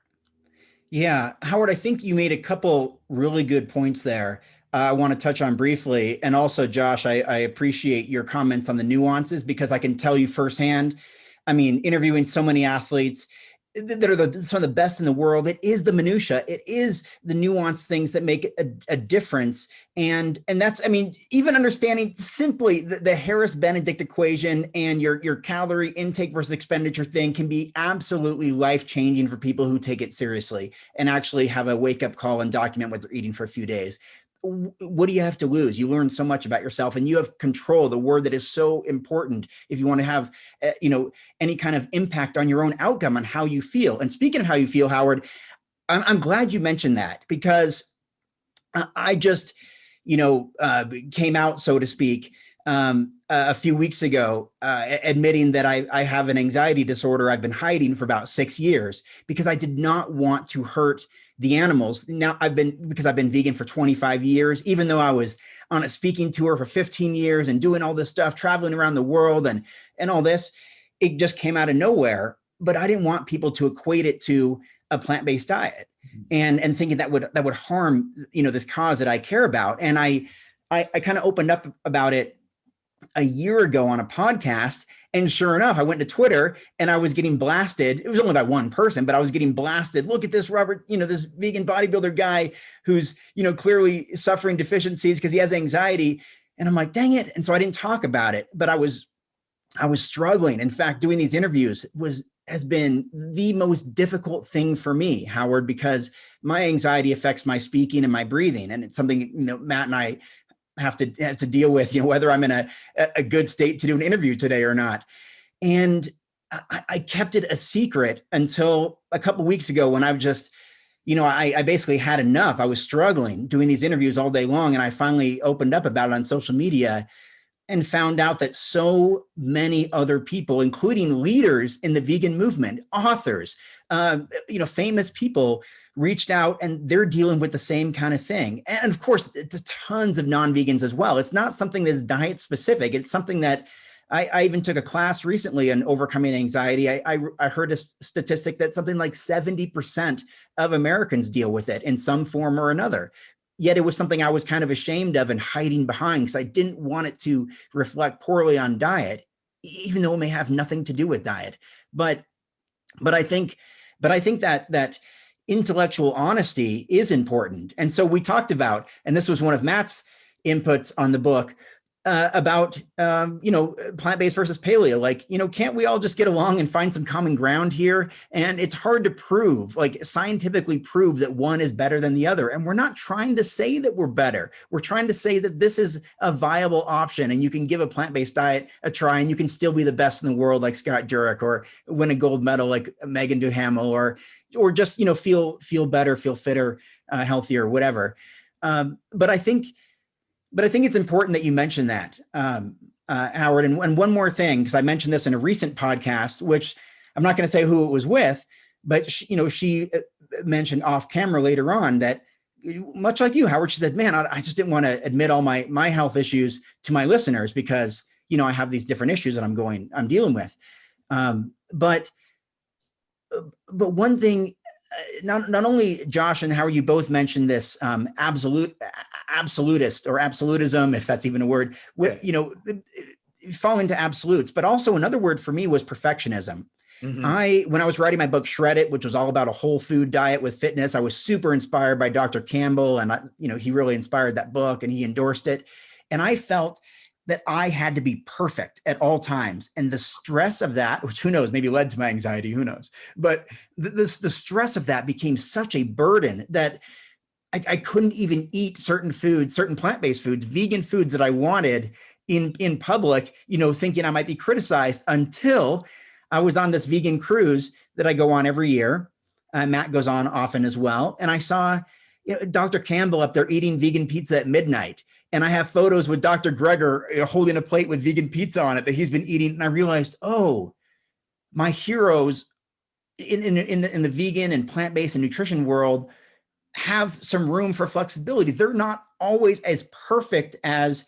Yeah, Howard, I think you made a couple really good points there. Uh, I want to touch on briefly. And also, Josh, I, I appreciate your comments on the nuances because I can tell you firsthand, I mean, interviewing so many athletes, th- that are the, some of the best in the world. It is the minutia. It is the nuanced things that make a, a difference. And and that's I mean even understanding simply the, the Harris Benedict equation and your your calorie intake versus expenditure thing can be absolutely life changing for people who take it seriously and actually have a wake up call and document what they're eating for a few days what do you have to lose? You learn so much about yourself and you have control, the word that is so important if you want to have, uh, you know, any kind of impact on your own outcome on how you feel. And speaking of how you feel, Howard, I'm, I'm glad you mentioned that because I just, you know, uh, came out, so to speak, um, a few weeks ago, uh, admitting that I, I have an anxiety disorder I've been hiding for about six years because I did not want to hurt the animals. Now I've been, because I've been vegan for 25 years, even though I was on a speaking tour for 15 years and doing all this stuff, traveling around the world and, and all this, it just came out of nowhere. But I didn't want people to equate it to a plant-based diet mm-hmm. and, and thinking that would, that would harm, you know, this cause that I care about. And I, I, I kind of opened up about it a year ago on a podcast and sure enough, I went to Twitter and I was getting blasted. It was only by one person, but I was getting blasted. Look at this Robert, you know, this vegan bodybuilder guy who's, you know, clearly suffering deficiencies because he has anxiety. And I'm like, dang it. And so I didn't talk about it, but I was, I was struggling. In fact, doing these interviews was, has been the most difficult thing for me, Howard, because my anxiety affects my speaking and my breathing. And it's something, you know, Matt and I have to have to deal with, you know, whether I'm in a, a good state to do an interview today or not. And I, I kept it a secret until a couple weeks ago when I've just, you know, I, I, basically had enough. I was struggling doing these interviews all day long. And I finally opened up about it on social media and found out that so many other people, including leaders in the vegan movement, authors, uh, you know, famous people reached out and they're dealing with the same kind of thing. And of course, it's tons of non-vegans as well. It's not something that's diet specific. It's something that I, I even took a class recently on overcoming anxiety. I, I, I heard a statistic that something like 70% of Americans deal with it in some form or another yet it was something I was kind of ashamed of and hiding behind because I didn't want it to reflect poorly on diet, even though it may have nothing to do with diet. But, but I think, but I think that that intellectual honesty is important. And so we talked about, and this was one of Matt's inputs on the book, uh, about, um, you know, plant-based versus paleo, like, you know, can't we all just get along and find some common ground here? And it's hard to prove, like scientifically prove that one is better than the other. And we're not trying to say that we're better. We're trying to say that this is a viable option and you can give a plant-based diet a try and you can still be the best in the world like Scott Jurek or win a gold medal like Meagan Duhamel or, or just, you know, feel, feel better, feel fitter, uh, healthier, whatever. Um, but I think, but I think it's important that you mention that, um, uh, Howard. And, and, one more thing, because I mentioned this in a recent podcast, which I'm not going to say who it was with, but she, you know, she uh, mentioned off camera later on that much like you, Howard, she said, man, I, I just didn't want to admit all my, my health issues to my listeners because, you know, I have these different issues that I'm going, I'm dealing with. Um, but, uh, but one thing not, not only Josh and Howard, you both mentioned this um, absolute absolutist or absolutism, if that's even a word, yeah. you know, fall into absolutes, but also another word for me was perfectionism. Mm -hmm. I, when I was writing my book Shred It, which was all about a whole food diet with fitness, I was super inspired by Dr. Campbell and I, you know, he really inspired that book and he endorsed it. And I felt that I had to be perfect at all times. And the stress of that, which who knows, maybe led to my anxiety, who knows, but this, the stress of that became such a burden that I, I couldn't even eat certain foods, certain plant-based foods, vegan foods that I wanted in, in public, you know, thinking I might be criticized until I was on this vegan cruise that I go on every year. Uh, Matt goes on often as well. And I saw you know, Dr. Campbell up there eating vegan pizza at midnight and I have photos with Dr. Greger holding a plate with vegan pizza on it that he's been eating. And I realized, oh, my heroes in, in, in, the, in the vegan and plant-based and nutrition world have some room for flexibility. They're not always as perfect as,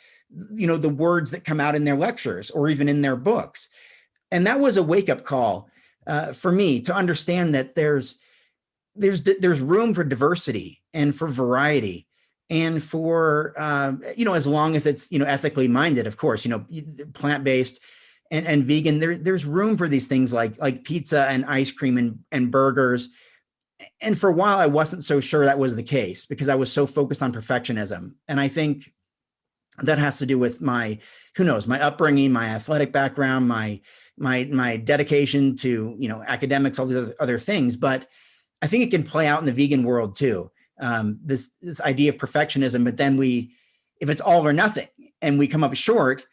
you know, the words that come out in their lectures or even in their books. And that was a wake up call uh, for me to understand that there's, there's, there's room for diversity and for variety and for um, you know as long as it's you know ethically minded of course you know plant-based and, and vegan, there, there's room for these things like, like pizza and ice cream and, and burgers. And for a while, I wasn't so sure that was the case because I was so focused on perfectionism. And I think that has to do with my, who knows, my upbringing, my athletic background, my, my, my dedication to, you know, academics, all these other, other things. But I think it can play out in the vegan world too. Um, this, this idea of perfectionism, but then we, if it's all or nothing and we come up short,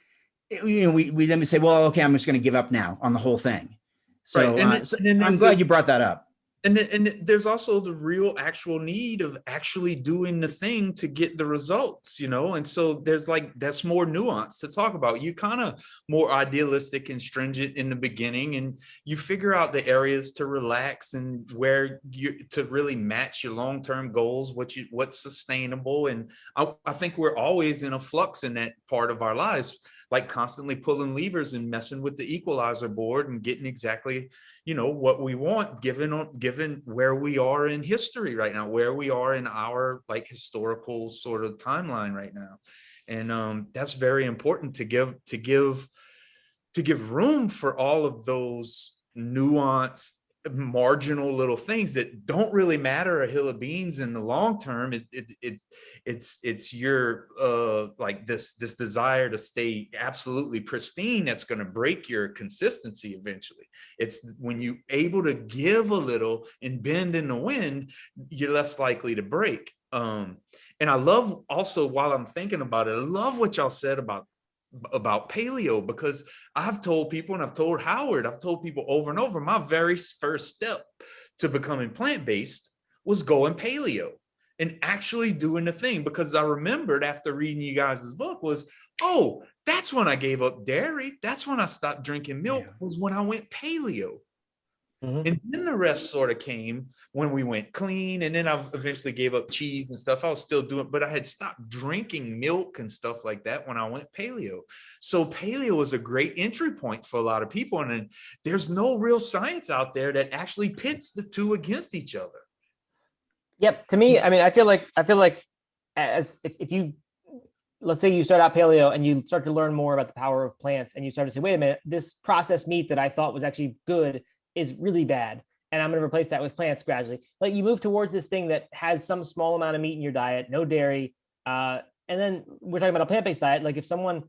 it- you know, we, we then we say, well, okay, I'm just going to give up now on the whole thing. So, Right, and uh, so and then I'm glad you brought that up. And and there's also the real actual need of actually doing the thing to get the results you know? And so there's like that's more nuance to talk about. You kind of more idealistic and stringent in the beginning and you figure out the areas to relax and where you to really match your long-term goals what you what's sustainable. And I, I think we're always in a flux in that part of our lives like constantly pulling levers and messing with the equalizer board and getting exactly you know what we want given given where we are in history right now where we are in our like historical sort of timeline right now. And um that's very important to give to give to give room for all of those nuanced marginal little things that don't really matter a hill of beans in the long term. It, it, it it's it's your uh like this this desire to stay absolutely pristine that's going to break your consistency eventually. It's when you able to give a little and bend in the wind you're less likely to break. Um and i love also while i'm thinking about it i love what y'all said about about paleo because I've told people and I've told Howard, I've told people over and over, my very first step to becoming plant-based was going paleo and actually doing the thing because I remembered after reading you guys' book was, oh, that's when I gave up dairy. That's when I stopped drinking milk Yeah. was when I went paleo. Mhm. And then the rest sort of came when we went clean. And then I eventually gave up cheese and stuff. I was still doing, but I had stopped drinking milk and stuff like that when I went paleo. So paleo is a great entry point for a lot of people. And then there's no real science out there that actually pits the two against each other. Yep. To me, I mean, I feel like I feel like as if, if you let's say you start out paleo and you start to learn more about the power of plants and you start to say, wait a minute, this processed meat that I thought was actually good is really bad. And I'm going to replace that with plants gradually. Like you move towards this thing that has some small amount of meat in your diet, no dairy. Uh, and then we're talking about a plant-based diet. Like if someone,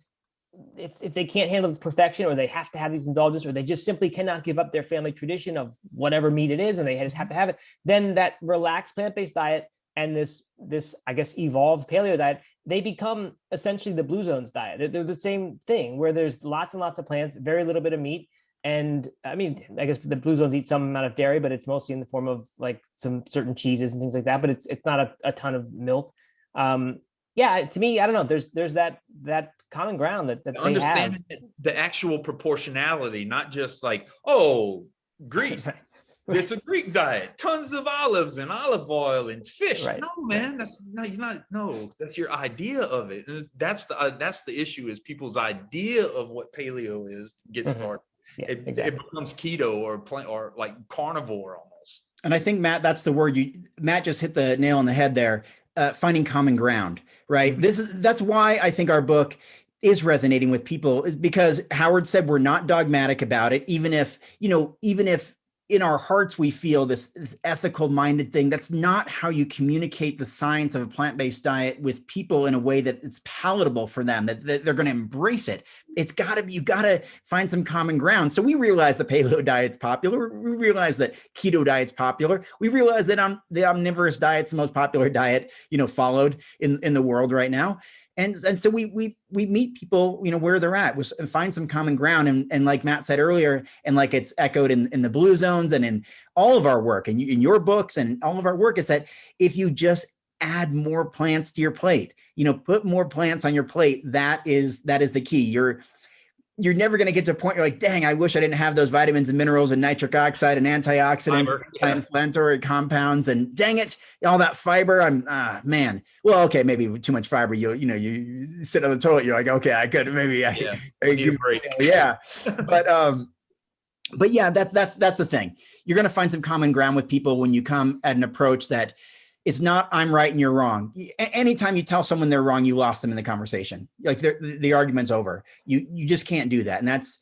if, if they can't handle this perfection or they have to have these indulgences or they just simply cannot give up their family tradition of whatever meat it is and they just have to have it, then that relaxed plant-based diet and this this I guess evolved paleo diet, they become essentially the blue zones diet. They're, they're the same thing where there's lots and lots of plants, very little bit of meat. And I mean, I guess the blue zones eat some amount of dairy, but it's mostly in the form of like some certain cheeses and things like that. But it's it's not a, a ton of milk. Um, yeah, to me, I don't know. There's there's that that common ground that, that. Understanding the actual proportionality, not just like, oh, Greece. It's a Greek diet, tons of olives and olive oil and fish. Right, No, man, that's no, you're not. No, that's your idea of it. And that's the uh, that's the issue is people's idea of what paleo is gets Mhm. started. Yeah, It, exactly. it becomes keto or plant or like carnivore almost. And I think Matt, that's the word you Matt just hit the nail on the head there. Uh, finding common ground, right? Mhm. This is that's why I think our book is resonating with people is because Howard said we're not dogmatic about it, even if you know, even if in our hearts we feel this, this ethical minded thing. That's not how you communicate the science of a plant based diet with people in a way that it's palatable for them, that, that they're going to embrace it. It's got to be, you got to find some common ground. So we realize the paleo diet's popular. We realize that keto diet's popular. We realize that um, the omnivorous diet's the most popular diet, you know, followed in, in the world right now. And, and so we we we meet people, you know, where they're at, was find some common ground. And, and like Matt said earlier, and like it's echoed in, in the blue zones and in all of our work and in your books and all of our work is that if you just add more plants to your plate, you know, put more plants on your plate, that is that is the key. You're you're never going to get to a point you're like, dang, I wish I didn't have those vitamins and minerals and nitric oxide and antioxidants, Fiber, yeah. anti-inflammatory compounds, and dang it, all that fiber. I'm ah man. Well, okay, maybe too much fiber, you you know, you, sit on the toilet, you're like, okay, I could maybe I, Yeah, I we need a give- yeah. But um, but yeah, that's that's that's the thing. You're gonna find some common ground with people when you come at an approach that it's not I'm right and you're wrong. Anytime you tell someone they're wrong, you lost them in the conversation. Like the, the argument's over. You you just can't do that. And that's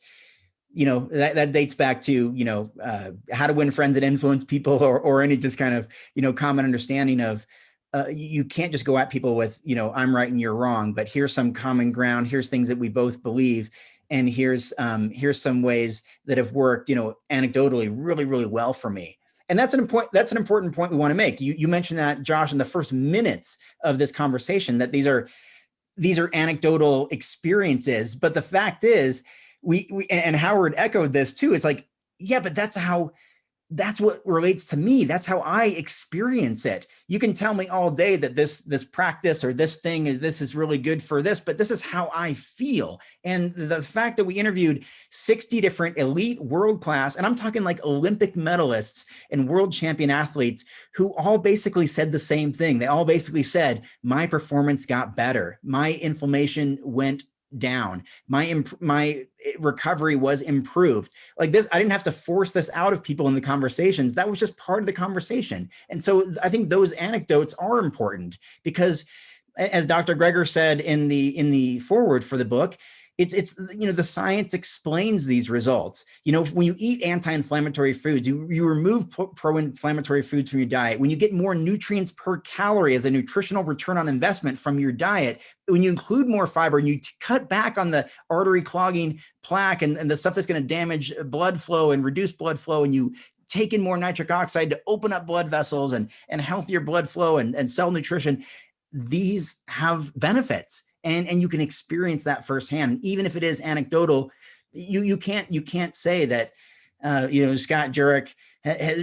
you know that, that dates back to you know uh, how to win friends and influence people or, or any just kind of you know common understanding of uh, you can't just go at people with you know i'm right and you're wrong but here's some common ground here's things that we both believe and here's um, here's some ways that have worked you know anecdotally really really well for me and that's an important that's an important point we want to make you you mentioned that josh in the first minutes of this conversation that these are these are anecdotal experiences but the fact is we, we and Howard echoed this too. It's like, yeah, but that's how that's what relates to me. That's how I experience it. You can tell me all day that this this practice or this thing is this is really good for this, but this is how I feel. And the fact that we interviewed 60 different elite world class, and I'm talking like Olympic medalists and world champion athletes who all basically said the same thing. They all basically said, my performance got better. My inflammation went down. My my eh, recovery was improved. Like this, I didn't have to force this out of people in the conversations. That was just part of the conversation. And so I think those anecdotes are important because as Dr. Greger said in the in the forward for the book, it's it's you know the science explains these results. You know when you eat anti-inflammatory foods you, you remove pro-inflammatory foods from your diet. When you get more nutrients per calorie as a nutritional return on investment from your diet when you include more fiber and you cut back on the artery clogging plaque and, and the stuff that's going to damage blood flow and reduce blood flow and you take in more nitric oxide to open up blood vessels and and healthier blood flow and, and cell nutrition these have benefits and and you can experience that firsthand even if it is anecdotal you you can't you can't say that uh, you know Scott Jurek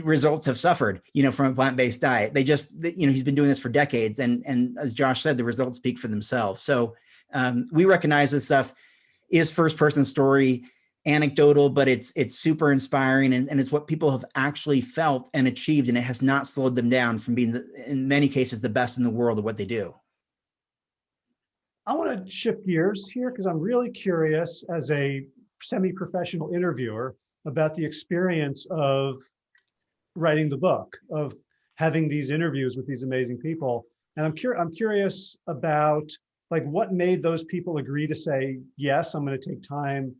results have suffered you know from a plant-based diet. They just you know he's been doing this for decades and and as Josh said the results speak for themselves. So um, we recognize this stuff is first person story anecdotal but it's it's super inspiring and, and it's what people have actually felt and achieved and it has not slowed them down from being the, in many cases the best in the world at what they do I want to shift gears here because I'm really curious as a semi-professional interviewer about the experience of writing the book, of having these interviews with these amazing people. And I'm curious, I'm curious about like what made those people agree to say, yes, I'm going to take time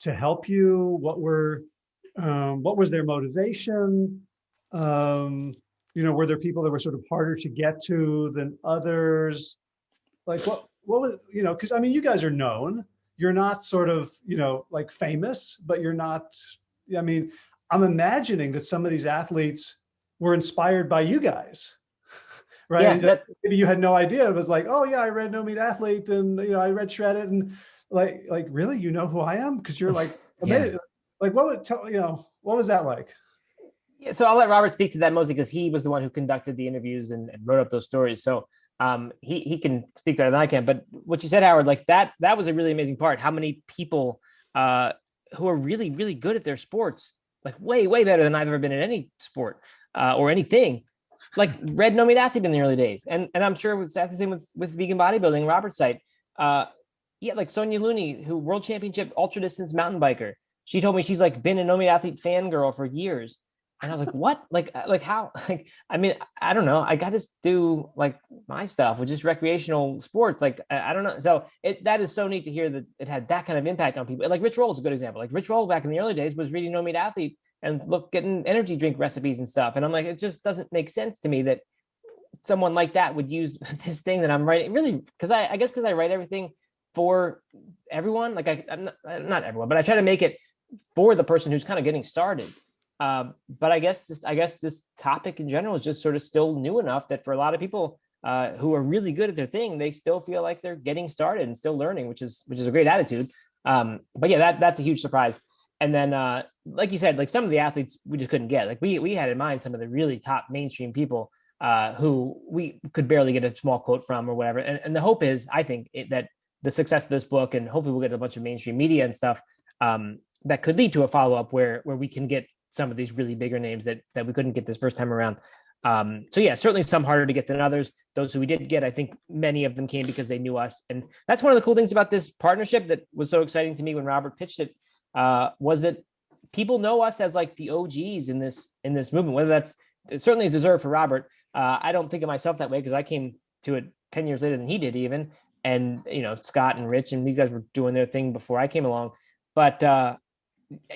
to help you. What were, um, what was their motivation? Um, you know, were there people that were sort of harder to get to than others? Like what, what was, you know, because I mean, you guys are known. You're not sort of, you know, like famous, but you're not, I mean, I'm imagining that some of these athletes were inspired by you guys. right? Yeah, that, Maybe you had no idea. It was like, oh yeah, I read No Meat Athlete and you know, I read Shred It and like, like really, you know who I am? Because you're like. Yeah. like what would tell, you know, what was that like? Yeah, so I'll let Robert speak to that mostly because he was the one who conducted the interviews and, and wrote up those stories. So um, he he can speak better than I can. But what you said, Howard, like that that was a really amazing part. How many people uh, who are really really good at their sports, like way way better than I've ever been in any sport uh, or anything. Like Read No Meat Athlete in the early days, and and I'm sure it was the same with with vegan bodybuilding. Robert's site, uh, yeah, like Sonya Looney, who world championship ultra distance mountain biker. She told me she's like been a No Meat Athlete fangirl for years and I was like, what? Like, uh, like how? Like, I mean, I don't know. I got to do like my stuff, which is recreational sports. Like, I, I, don't know. So it that is so neat to hear that it had that kind of impact on people. Like Rich Roll is a good example. Like Rich Roll back in the early days was reading No Meat Athlete and look getting energy drink recipes and stuff. And I'm like, it just doesn't make sense to me that someone like that would use this thing that I'm writing. Really, because I, I guess because I write everything for everyone. Like I, I'm not, not everyone, but I try to make it for the person who's kind of getting started. Um, but I guess this, I guess this topic in general is just sort of still new enough that for a lot of people uh, who are really good at their thing, they still feel like they're getting started and still learning, which is which is a great attitude. Um, but yeah, that that's a huge surprise. And then, uh, like you said, like some of the athletes we just couldn't get. Like we we had in mind some of the really top mainstream people uh, who we could barely get a small quote from or whatever. And, and the hope is, I think, it, that the success of this book and hopefully we'll get a bunch of mainstream media and stuff um, that could lead to a follow up where where we can get some of these really bigger names that that we couldn't get this first time around. Um, so yeah, certainly some harder to get than others. Those who we did get, I think many of them came because they knew us, and that's one of the cool things about this partnership that was so exciting to me when Robert pitched it uh, was that people know us as like the OGs in this in this movement. Whether that's it certainly is deserved for Robert. Uh, I don't think of myself that way because I came to it ten years later than he did even, and you know Scott and Rich and these guys were doing their thing before I came along. But uh,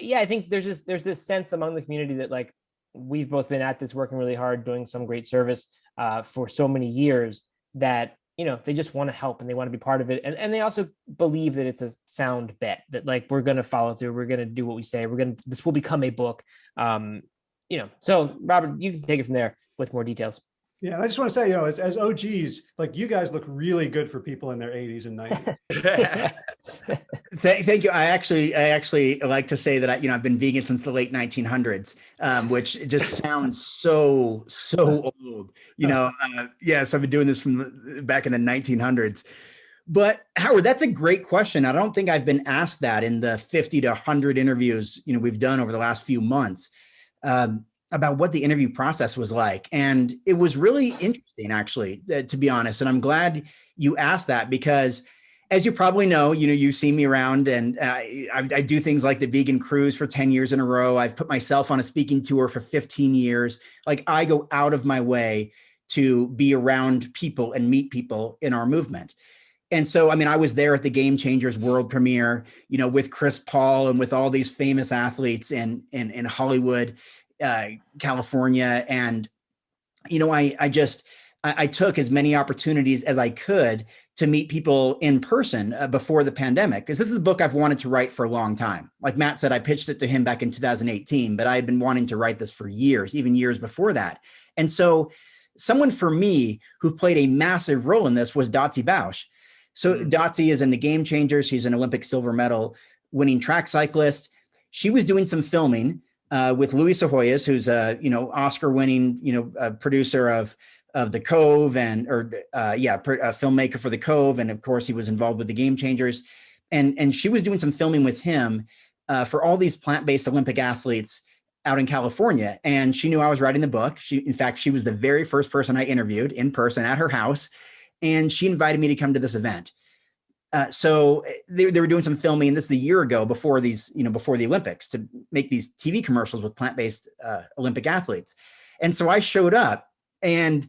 yeah, I think there's this there's this sense among the community that like we've both been at this working really hard, doing some great service uh, for so many years that you know they just want to help and they want to be part of it, and and they also believe that it's a sound bet that like we're going to follow through, we're going to do what we say, we're going to this will become a book, um, you know. So Robert, you can take it from there with more details. Yeah, and I just want to say, you know, as, as OGs, like you guys look really good for people in their 80s and 90s. Th- thank you. I actually, I actually like to say that I, you know, I've been vegan since the late 1900s, um, which just sounds so, so old. You know, uh, yes, I've been doing this from the, back in the 1900s. But Howard, that's a great question. I don't think I've been asked that in the 50 to 100 interviews, you know, we've done over the last few months. Um, about what the interview process was like. And it was really interesting, actually, uh, to be honest. And I'm glad you asked that because as you probably know, you know, you've seen me around and uh, I, I, do things like the vegan cruise for 10 years in a row. I've put myself on a speaking tour for 15 years. Like I go out of my way to be around people and meet people in our movement. And so, I mean, I was there at the Game Changers world premiere, you know, with Chris Paul and with all these famous athletes in, in, in Hollywood uh, California. And, you know, I, I just, I, I, took as many opportunities as I could to meet people in person uh, before the pandemic, because this is the book I've wanted to write for a long time. Like Matt said, I pitched it to him back in 2018, but I had been wanting to write this for years, even years before that. And so someone for me who played a massive role in this was Dotsie Bausch. So mm-hmm. Dotsie is in the Game Changers. She's an Olympic silver medal winning track cyclist. She was doing some filming uh, with Louie Psihoyos, who's a you know Oscar-winning you know producer of of The Cove and or uh, yeah, a filmmaker for The Cove, and of course he was involved with the Game Changers, and and she was doing some filming with him uh, for all these plant-based Olympic athletes out in California, and she knew I was writing the book. She, in fact, she was the very first person I interviewed in person at her house, and she invited me to come to this event. Uh, so eh, they, they were doing some filming, and this is a year ago before these, you know, before the Olympics to make these TV commercials with plant-based uh, Olympic athletes. And so I showed up and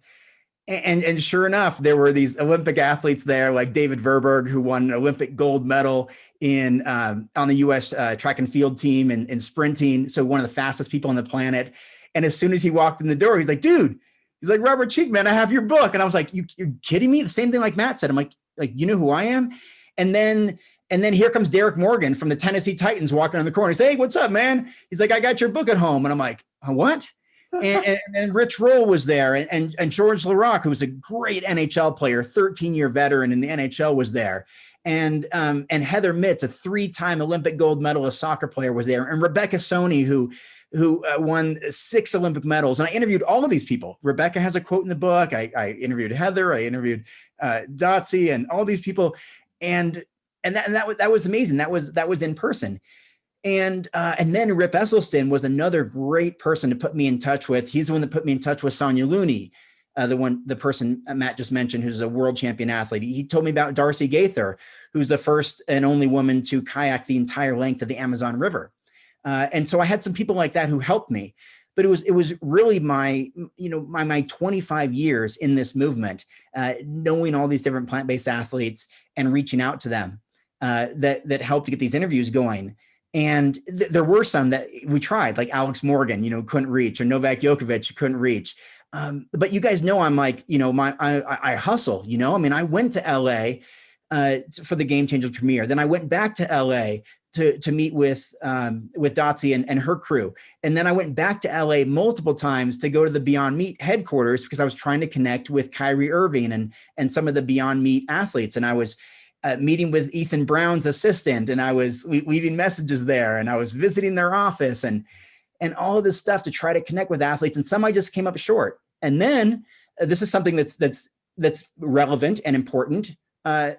and and sure enough, there were these Olympic athletes there, like David Verburg, who won an Olympic gold medal in um, on the U.S. Uh, track and field team and in sprinting. So one of the fastest people on the planet. And as soon as he walked in the door, he's like, "Dude," he's like, "Robert Cheekman, I have your book." And I was like, "You you're kidding me?" The same thing like Matt said. I'm like, "Like you know who I am?" And then and then here comes Derek Morgan from the Tennessee Titans walking on the corner. He's hey, what's up, man? He's like, I got your book at home. And I'm like, what? and, and, and, Rich Roll was there, and, and, and Georges Laraque, who was a great NHL player, 13 year veteran in the NHL, was there. And um, and Heather Mitts, a three time Olympic gold medalist soccer player, was there. And Rebecca Soni, who who uh, won six Olympic medals. And I interviewed all of these people. Rebecca has a quote in the book. I, I interviewed Heather. I interviewed uh, and all these people and and that and that was that was amazing. That was that was in person. And uh, and then Rip Esselstyn was another great person to put me in touch with. He's the one that put me in touch with Sonya Looney, uh, the one the person Matt just mentioned, who's a world champion athlete. He told me about Darcy Gaither, who's the first and only woman to kayak the entire length of the Amazon River. Uh, and so I had some people like that who helped me but it was it was really my you know my my 25 years in this movement uh, knowing all these different plant-based athletes and reaching out to them uh, that that helped to get these interviews going. And th there were some that we tried like alex morgan you know couldn't reach or novak Djokovic couldn't reach. Um, but you guys know i'm like you know my I, I hustle you know? I mean i went to la uh, for the Game Changers premiere. Then I went back to LA to, to meet with um, with Dotsie and, and her crew. And then I went back to LA multiple times to go to the Beyond Meat headquarters because I was trying to connect with Kyrie Irving and, and some of the Beyond Meat athletes. And I was uh, meeting with Ethan Brown's assistant and I was leaving messages there and I was visiting their office and, and all of this stuff to try to connect with athletes. And some I just came up short. And then uh, this is something that's, that's, that's relevant and important. Uh,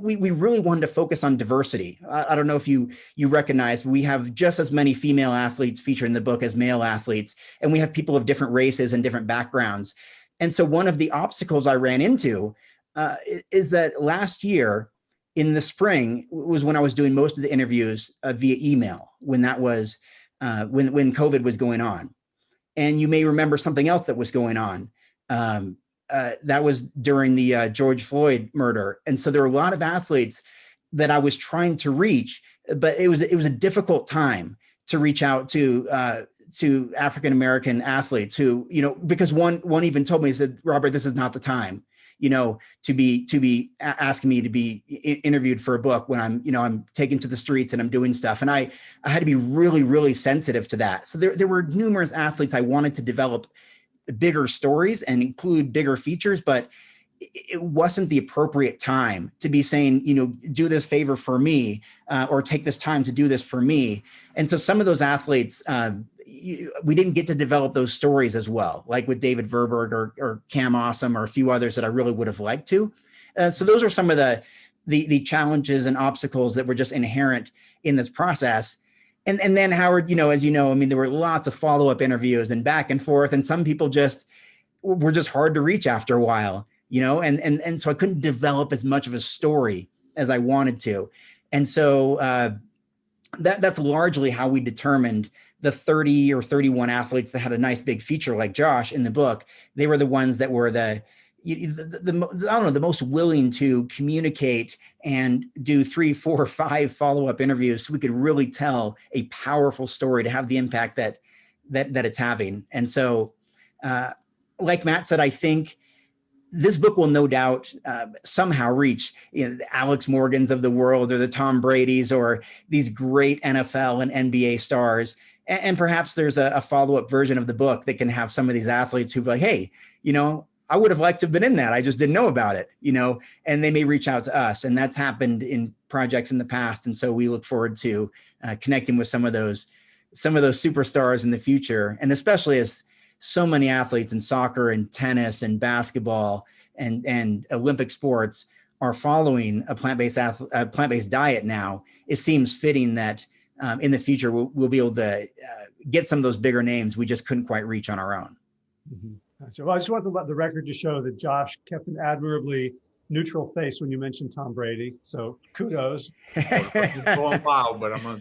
we, we really wanted to focus on diversity. I, I, don't know if you you recognize we have just as many female athletes featured in the book as male athletes, and we have people of different races and different backgrounds. And so one of the obstacles I ran into uh, is that last year in the spring was when I was doing most of the interviews uh, via email when that was uh, when when COVID was going on. And you may remember something else that was going on. Um, uh, that was during the uh, George Floyd murder. And so there were a lot of athletes that I was trying to reach, but it was it was a difficult time to reach out to uh, to African American athletes who, you know, because one one even told me said, Robert, this is not the time, you know, to be to be asking me to be interviewed for a book when I'm, you know, I'm taken to the streets and I'm doing stuff. And I I had to be really really sensitive to that. So there there were numerous athletes I wanted to develop bigger stories and include bigger features, but it wasn't the appropriate time to be saying, you know, do this favor for me uh, or take this time to do this for me. And so some of those athletes, uh, you, we didn't get to develop those stories as well, like with David Verburg or, or Cam Awesome or a few others that I really would have liked to. Uh, so those are some of the, the the challenges and obstacles that were just inherent in this process. And and then Howard, you know, as you know, I mean, there were lots of follow up interviews and back and forth, and some people just were just hard to reach after a while, you know, and and and so I couldn't develop as much of a story as I wanted to, and so uh, that that's largely how we determined the 30 or 31 athletes that had a nice big feature like Josh in the book. They were the ones that were the the, the, the I don't know the most willing to communicate and do three, four, five follow up interviews so we could really tell a powerful story to have the impact that that that it's having. And so, uh, like Matt said, I think this book will no doubt uh, somehow reach you know, the Alex Morgans of the world or the Tom Brady's or these great NFL and NBA stars. And, and perhaps there's a, a follow up version of the book that can have some of these athletes who be like, hey, you know, I would have liked to have been in that. I just didn't know about it, you know, and they may reach out to us. And that's happened in projects in the past. And so we look forward to uh, connecting with some of those some of those superstars in the future and especially as so many athletes in soccer and tennis and basketball and and olympic sports are following a plant-based plant-based diet now it seems fitting that um, in the future we'll, we'll be able to uh, get some of those bigger names we just couldn't quite reach on our own Mhm. Gotcha. Well, I just want to let the record to show that Josh kept an admirably neutral face when you mentioned Tom Brady. So kudos. Wild, but I'm a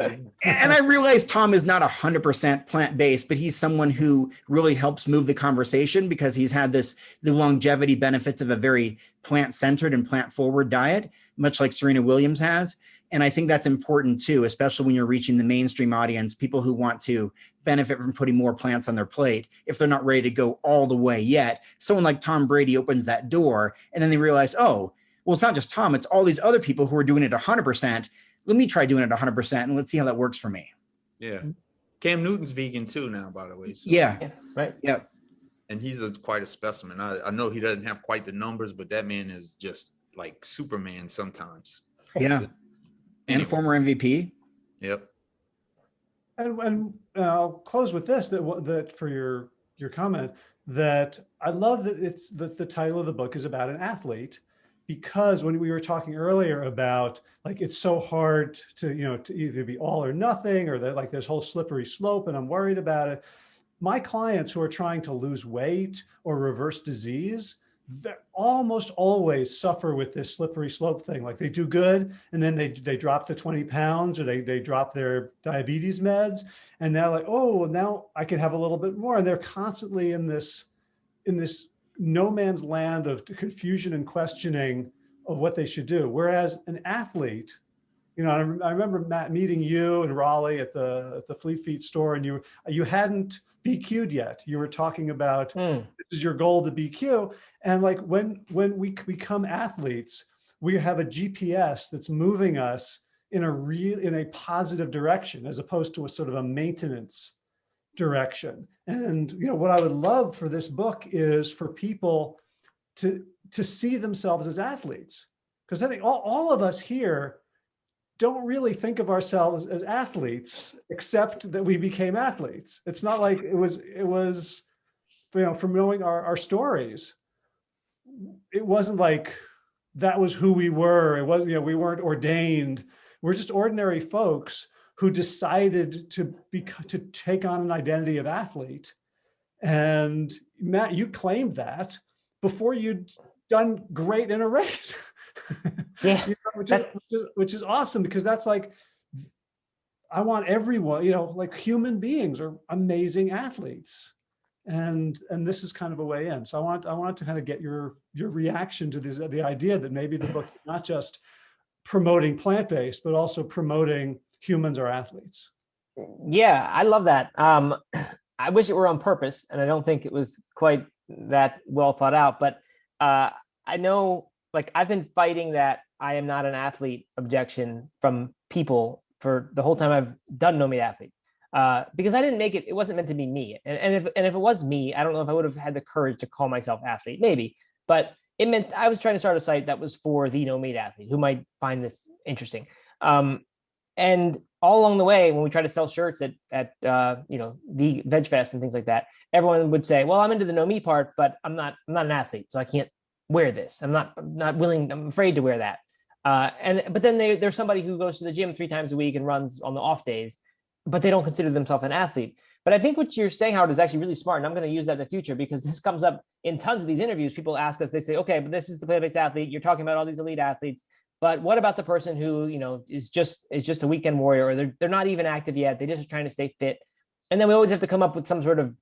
and I realize Tom is not 100% plant-based, but he's someone who really helps move the conversation because he's had this the longevity benefits of a very plant-centered and plant-forward diet, much like Serena Williams has. And I think that's important too, especially when you're reaching the mainstream audience, people who want to benefit from putting more plants on their plate if they're not ready to go all the way yet. Someone like Tom Brady opens that door and then they realize, oh, well, it's not just Tom, it's all these other people who are doing it 100% let me try doing it 100% and let's see how that works for me. yeah. Mm-hmm. Cam Newton's vegan too now, by the way. so- Yeah. Yeah, right. Yeah. and he's a quite a specimen. I, I know he doesn't have quite the numbers, but that man is just like Superman sometimes. Yeah. And Anyway. former MVP. Yep. And, and uh, I'll close with this, that, that for your, your comment, that I love that it's, that the title of the book is about an athlete. Because when we were talking earlier about like, it's so hard to, you know, to either be all or nothing, or that like this whole slippery slope and I'm worried about it. My clients who are trying to lose weight or reverse disease, they almost always suffer with this slippery slope thing. Like they do good and then they, they drop the 20 pounds or they, they drop their diabetes meds and they're like, oh, now I can have a little bit more. And they're constantly in this, in this no man's land of confusion and questioning of what they should do. Whereas an athlete, you know, I, I remember Matt meeting you and Raleigh at the at the Fleet Feet store, and you you hadn't BQ'd yet. You were talking about Hmm. this is your goal to BQ, and like when when we become athletes, we have a GPS that's moving us in a real in a positive direction as opposed to a sort of a maintenance direction. And you know what I would love for this book is for people to to see themselves as athletes because I think all, all of us here don't really think of ourselves as athletes except that we became athletes. It's not like it was it was you know from knowing our, our stories. It wasn't like that was who we were. It wasn't, you know, we weren't ordained. We're just ordinary folks who decided to be to take on an identity of athlete. And Matt, you claimed that before you'd done great in a race. Yeah. You which, is, which is which is awesome because that's like I want everyone, you know, like human beings are amazing athletes. And and this is kind of a way in. So I want I want to kind of get your your reaction to this the idea that maybe the book is not just promoting plant-based, but also promoting humans are athletes. Yeah, I love that. Um, I wish it were on purpose, and I don't think it was quite that well thought out. But uh, I know, like, I've been fighting that I am not an athlete objection from people for the whole time I've done No Meat Athlete, uh, because I didn't make it. It wasn't meant to be me, and, and if and if it was me, I don't know if I would have had the courage to call myself athlete, maybe. But it meant I was trying to start a site that was for the No Meat Athlete who might find this interesting. Um, and all along the way, when we try to sell shirts at at uh, you know the Veg Fest and things like that, everyone would say, "Well, I'm into the no me part, but I'm not I'm not an athlete, so I can't wear this. I'm not not willing. I'm afraid to wear that." Uh, and but then they, there's somebody who goes to the gym three times a week and runs on the off days, but they don't consider themselves an athlete. But I think what you're saying, Howard, is actually really smart, and I'm going to use that in the future because this comes up in tons of these interviews. People ask us, they say, "Okay, but this is the plant-based athlete. You're talking about all these elite athletes." But what about the person who, you know, is just is just a weekend warrior or they're they're not even active yet. They just are trying to stay fit. And then we always have to come up with some sort of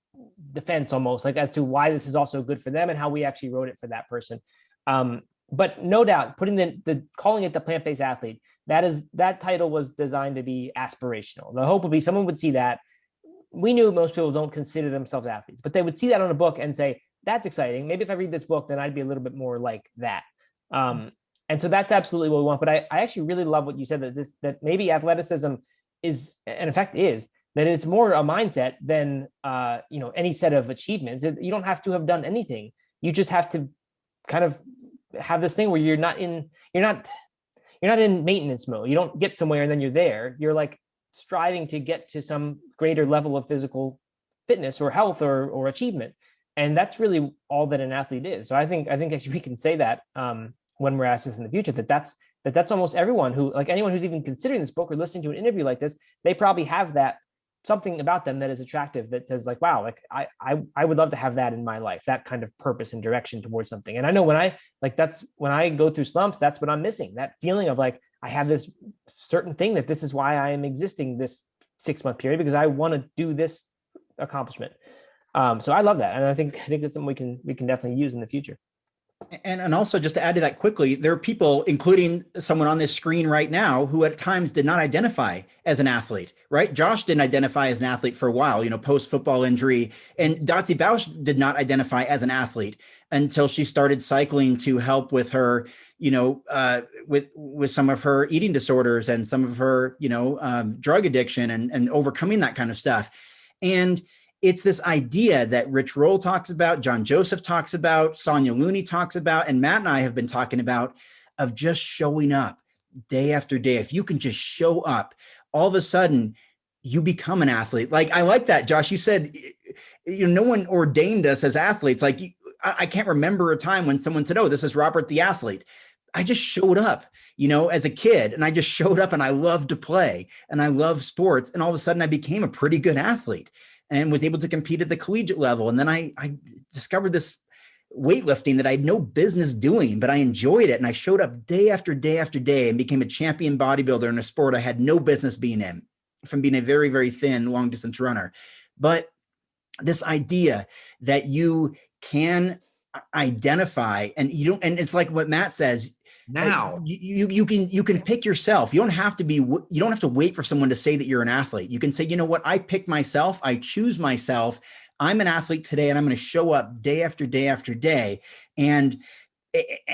defense almost like as to why this is also good for them and how we actually wrote it for that person. Um, but no doubt putting the, the calling it the plant-based athlete, that is that title was designed to be aspirational. The hope would be someone would see that. We knew most people don't consider themselves athletes, but they would see that on a book and say, that's exciting. Maybe if I read this book, then I'd be a little bit more like that. Um, and so that's absolutely what we want. But I, I actually really love what you said that this that maybe athleticism is, and in fact is, that it's more a mindset than uh, you know any set of achievements. You don't have to have done anything. You just have to kind of have this thing where you're not in you're not you're not in maintenance mode. You don't get somewhere and then you're there. You're like striving to get to some greater level of physical fitness or health or or achievement. And that's really all that an athlete is. So I think I think actually we can say that um, when we're asked this in the future that that's that that's almost everyone who like anyone who's even considering this book or listening to an interview like this they probably have that something about them that is attractive that says like wow like I, I i would love to have that in my life that kind of purpose and direction towards something. And i know when i like that's when i go through slumps that's what i'm missing that feeling of like i have this certain thing that this is why i am existing this six month period because i want to do this accomplishment. Um so i love that and i think i think that's something we can we can definitely use in the future and, and also just to add to that quickly, there are people, including someone on this screen right now, who at times did not identify as an athlete, right? Josh didn't identify as an athlete for a while, you know, post football injury. And Dotsie Bausch did not identify as an athlete until she started cycling to help with her, you know, uh, with with some of her eating disorders and some of her, you know, um, drug addiction and, and overcoming that kind of stuff. And it's this idea that Rich Roll talks about, John Joseph talks about, Sonya Looney talks about, and Matt and I have been talking about of just showing up day after day. If you can just show up, all of a sudden you become an athlete. Like I like that, Josh. You said, you know, no one ordained us as athletes. Like I can't remember a time when someone said, "Oh, this is Robert the athlete." I just showed up, you know, as a kid, and I just showed up, and I loved to play, and I love sports, and all of a sudden I became a pretty good athlete and was able to compete at the collegiate level. And then I, I discovered this weightlifting that I had no business doing, but I enjoyed it. And I showed up day after day after day and became a champion bodybuilder in a sport I had no business being in from being a very, very thin long distance runner. But this idea that you can identify and you don't, and it's like what Matt says, now you, you, you can you can pick yourself. You don't have to be you don't have to wait for someone to say that you're an athlete. You can say you know what? I pick myself. I choose myself. I'm an athlete today and i'm going to show up day after day after day and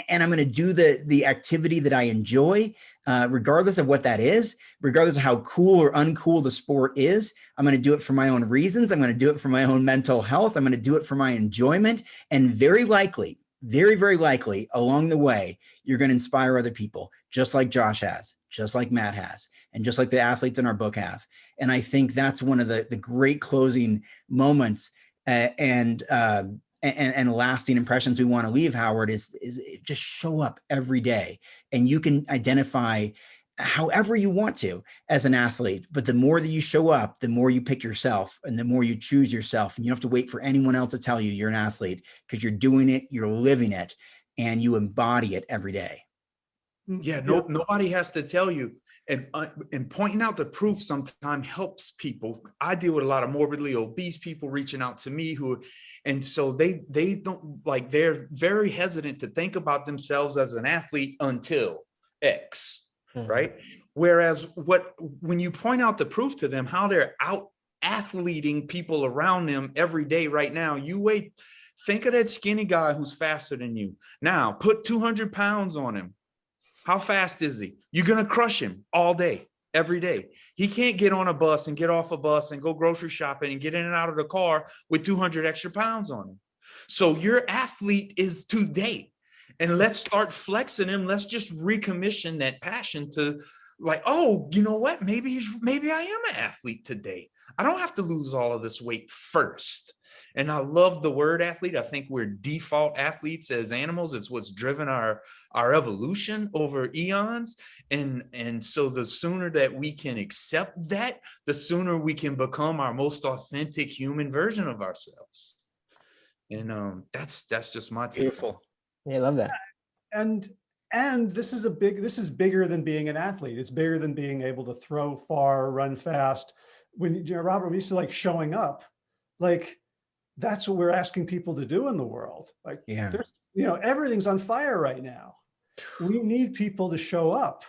and i'm going to do the the activity that i enjoy uh, regardless of what that is regardless of how cool or uncool the sport is. I'm going to do it for my own reasons. I'm going to do it for my own mental health. I'm going to do it for my enjoyment. And very likely very, very likely along the way, you're going to inspire other people, just like Josh has, just like Matt has, and just like the athletes in our book have. And I think that's one of the, the great closing moments uh, and, uh, and, and lasting impressions we want to leave, Howard, is, is just show up every day. And you can identify however you want to as an athlete. But the more that you show up, the more you pick yourself and the more you choose yourself. And you don't have to wait for anyone else to tell you you're an athlete because you're doing it, you're living it, and you embody it every day. Mm, yeah, no, nobody has to tell you. And, uh, and pointing out the proof sometimes helps people. I deal with a lot of morbidly obese people reaching out to me who, and so they they don't like they're very hesitant to think about themselves as an athlete until X, -hmm. right? Whereas what when you point out the proof to them, how they're out athleting people around them every day right now, you wait, think of that skinny guy who's faster than you. Now put 200 pounds on him. How fast is he? You're gonna crush him all day, every day. He can't get on a bus and get off a bus and go grocery shopping and get in and out of the car with 200 extra pounds on him. So your athlete is today. And let's start flexing him. Let's just recommission that passion to like, oh, you know what? Maybe he's maybe I am an athlete today. I don't have to lose all of this weight first. And I love the word athlete. I think we're default athletes as animals. It's what's driven our our evolution over eons. And and so the sooner that we can accept that, the sooner we can become our most authentic human version of ourselves. And um, that's that's just my take. Beautiful. Yeah, I love that. and and this is a big this is bigger than being an athlete. It's bigger than being able to throw far run fast. When you know robert we used to like showing up like that's what we're asking people to do in the world. Like Yeah. there's you know everything's on fire right now. We need people to show up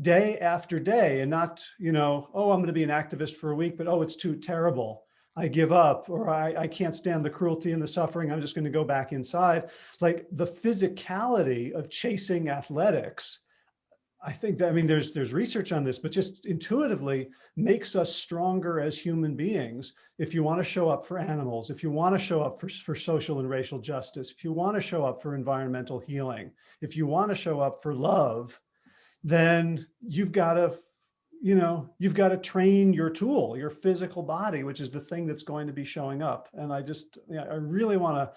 day after day and not you know oh i'm going to be an activist for a week but oh it's too terrible i give up or i, I can't stand the cruelty and the suffering i'm just going to go back inside. Like the physicality of chasing athletics i think that i mean there's there's research on this but just intuitively makes us stronger as human beings. If you want to show up for animals if you want to show up for, for social and racial justice if you want to show up for environmental healing if you want to show up for love then you've got to you know you've got to train your tool your physical body which is the thing that's going to be showing up and i just yeah, i really want to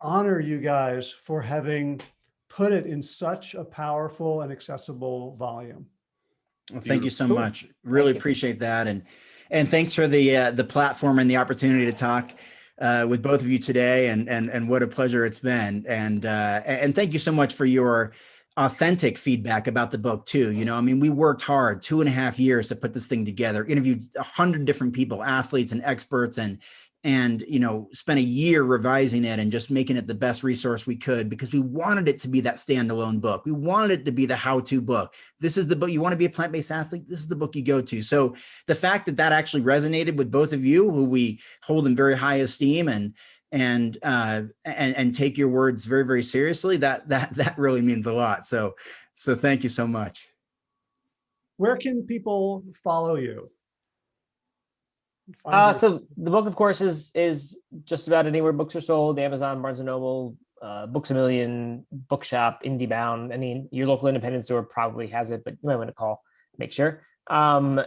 honor you guys for having put it in such a powerful and accessible volume Well, thank you so Beautiful. much. Really appreciate that, and and thanks for the uh, the platform and the opportunity to talk uh, with both of you today. And and and what a pleasure it's been. And uh, and thank you so much for your authentic feedback about the book too. You know, I mean, we worked hard two and a half years to put this thing together. Interviewed a hundred different people, athletes and experts, and and you know spent a year revising it and just making it the best resource we could because we wanted it to be that standalone book we wanted it to be the how-to book this is the book you want to be a plant-based athlete this is the book you go to so the fact that that actually resonated with both of you who we hold in very high esteem and and uh and and take your words very very seriously that that that really means a lot so so thank you so much where can people follow you Uh, so the book, of course, is is just about anywhere books are sold: Amazon, Barnes and Noble, uh, Books a Million, Bookshop, IndieBound. I mean, your local independent store probably has it, but you might want to call, make sure. Um,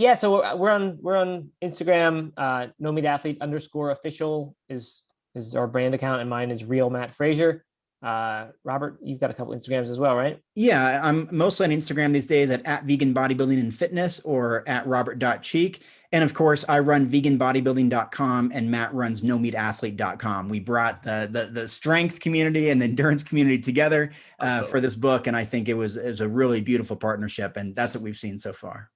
yeah, so we're- we're on we're on Instagram. Uh, no meat athlete underscore official is is our brand account, and mine is real Matt Frazier. Uh, Robert, you've got a couple Instagrams as well, right? Yeah, I'm mostly on Instagram these days at, at vegan bodybuilding and fitness or at robert.cheeke. And of course, I run veganbodybuilding.com and Matt runs no meat athlete.com. We brought the, the, the strength community and the endurance community together uh, for this book. And I think it was, it was a really beautiful partnership. And that's what we've seen so far.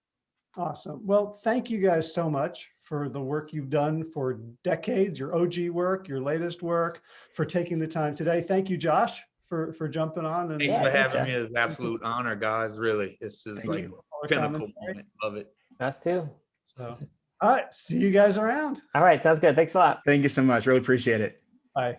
Awesome. Well, thank you guys so much for the work you've done for decades, your OG work, your latest work, for taking the time today. Thank you, Josh, for, for jumping on. and Thanks Yeah, for having Jeff. me. It's an absolute honor, guys. Really, this is Thank like you. for pinnacle moment. Love it. Us too. So, all right, see you guys around. All right, sounds good. Thanks a lot. Thank you so much. Really appreciate it. Bye.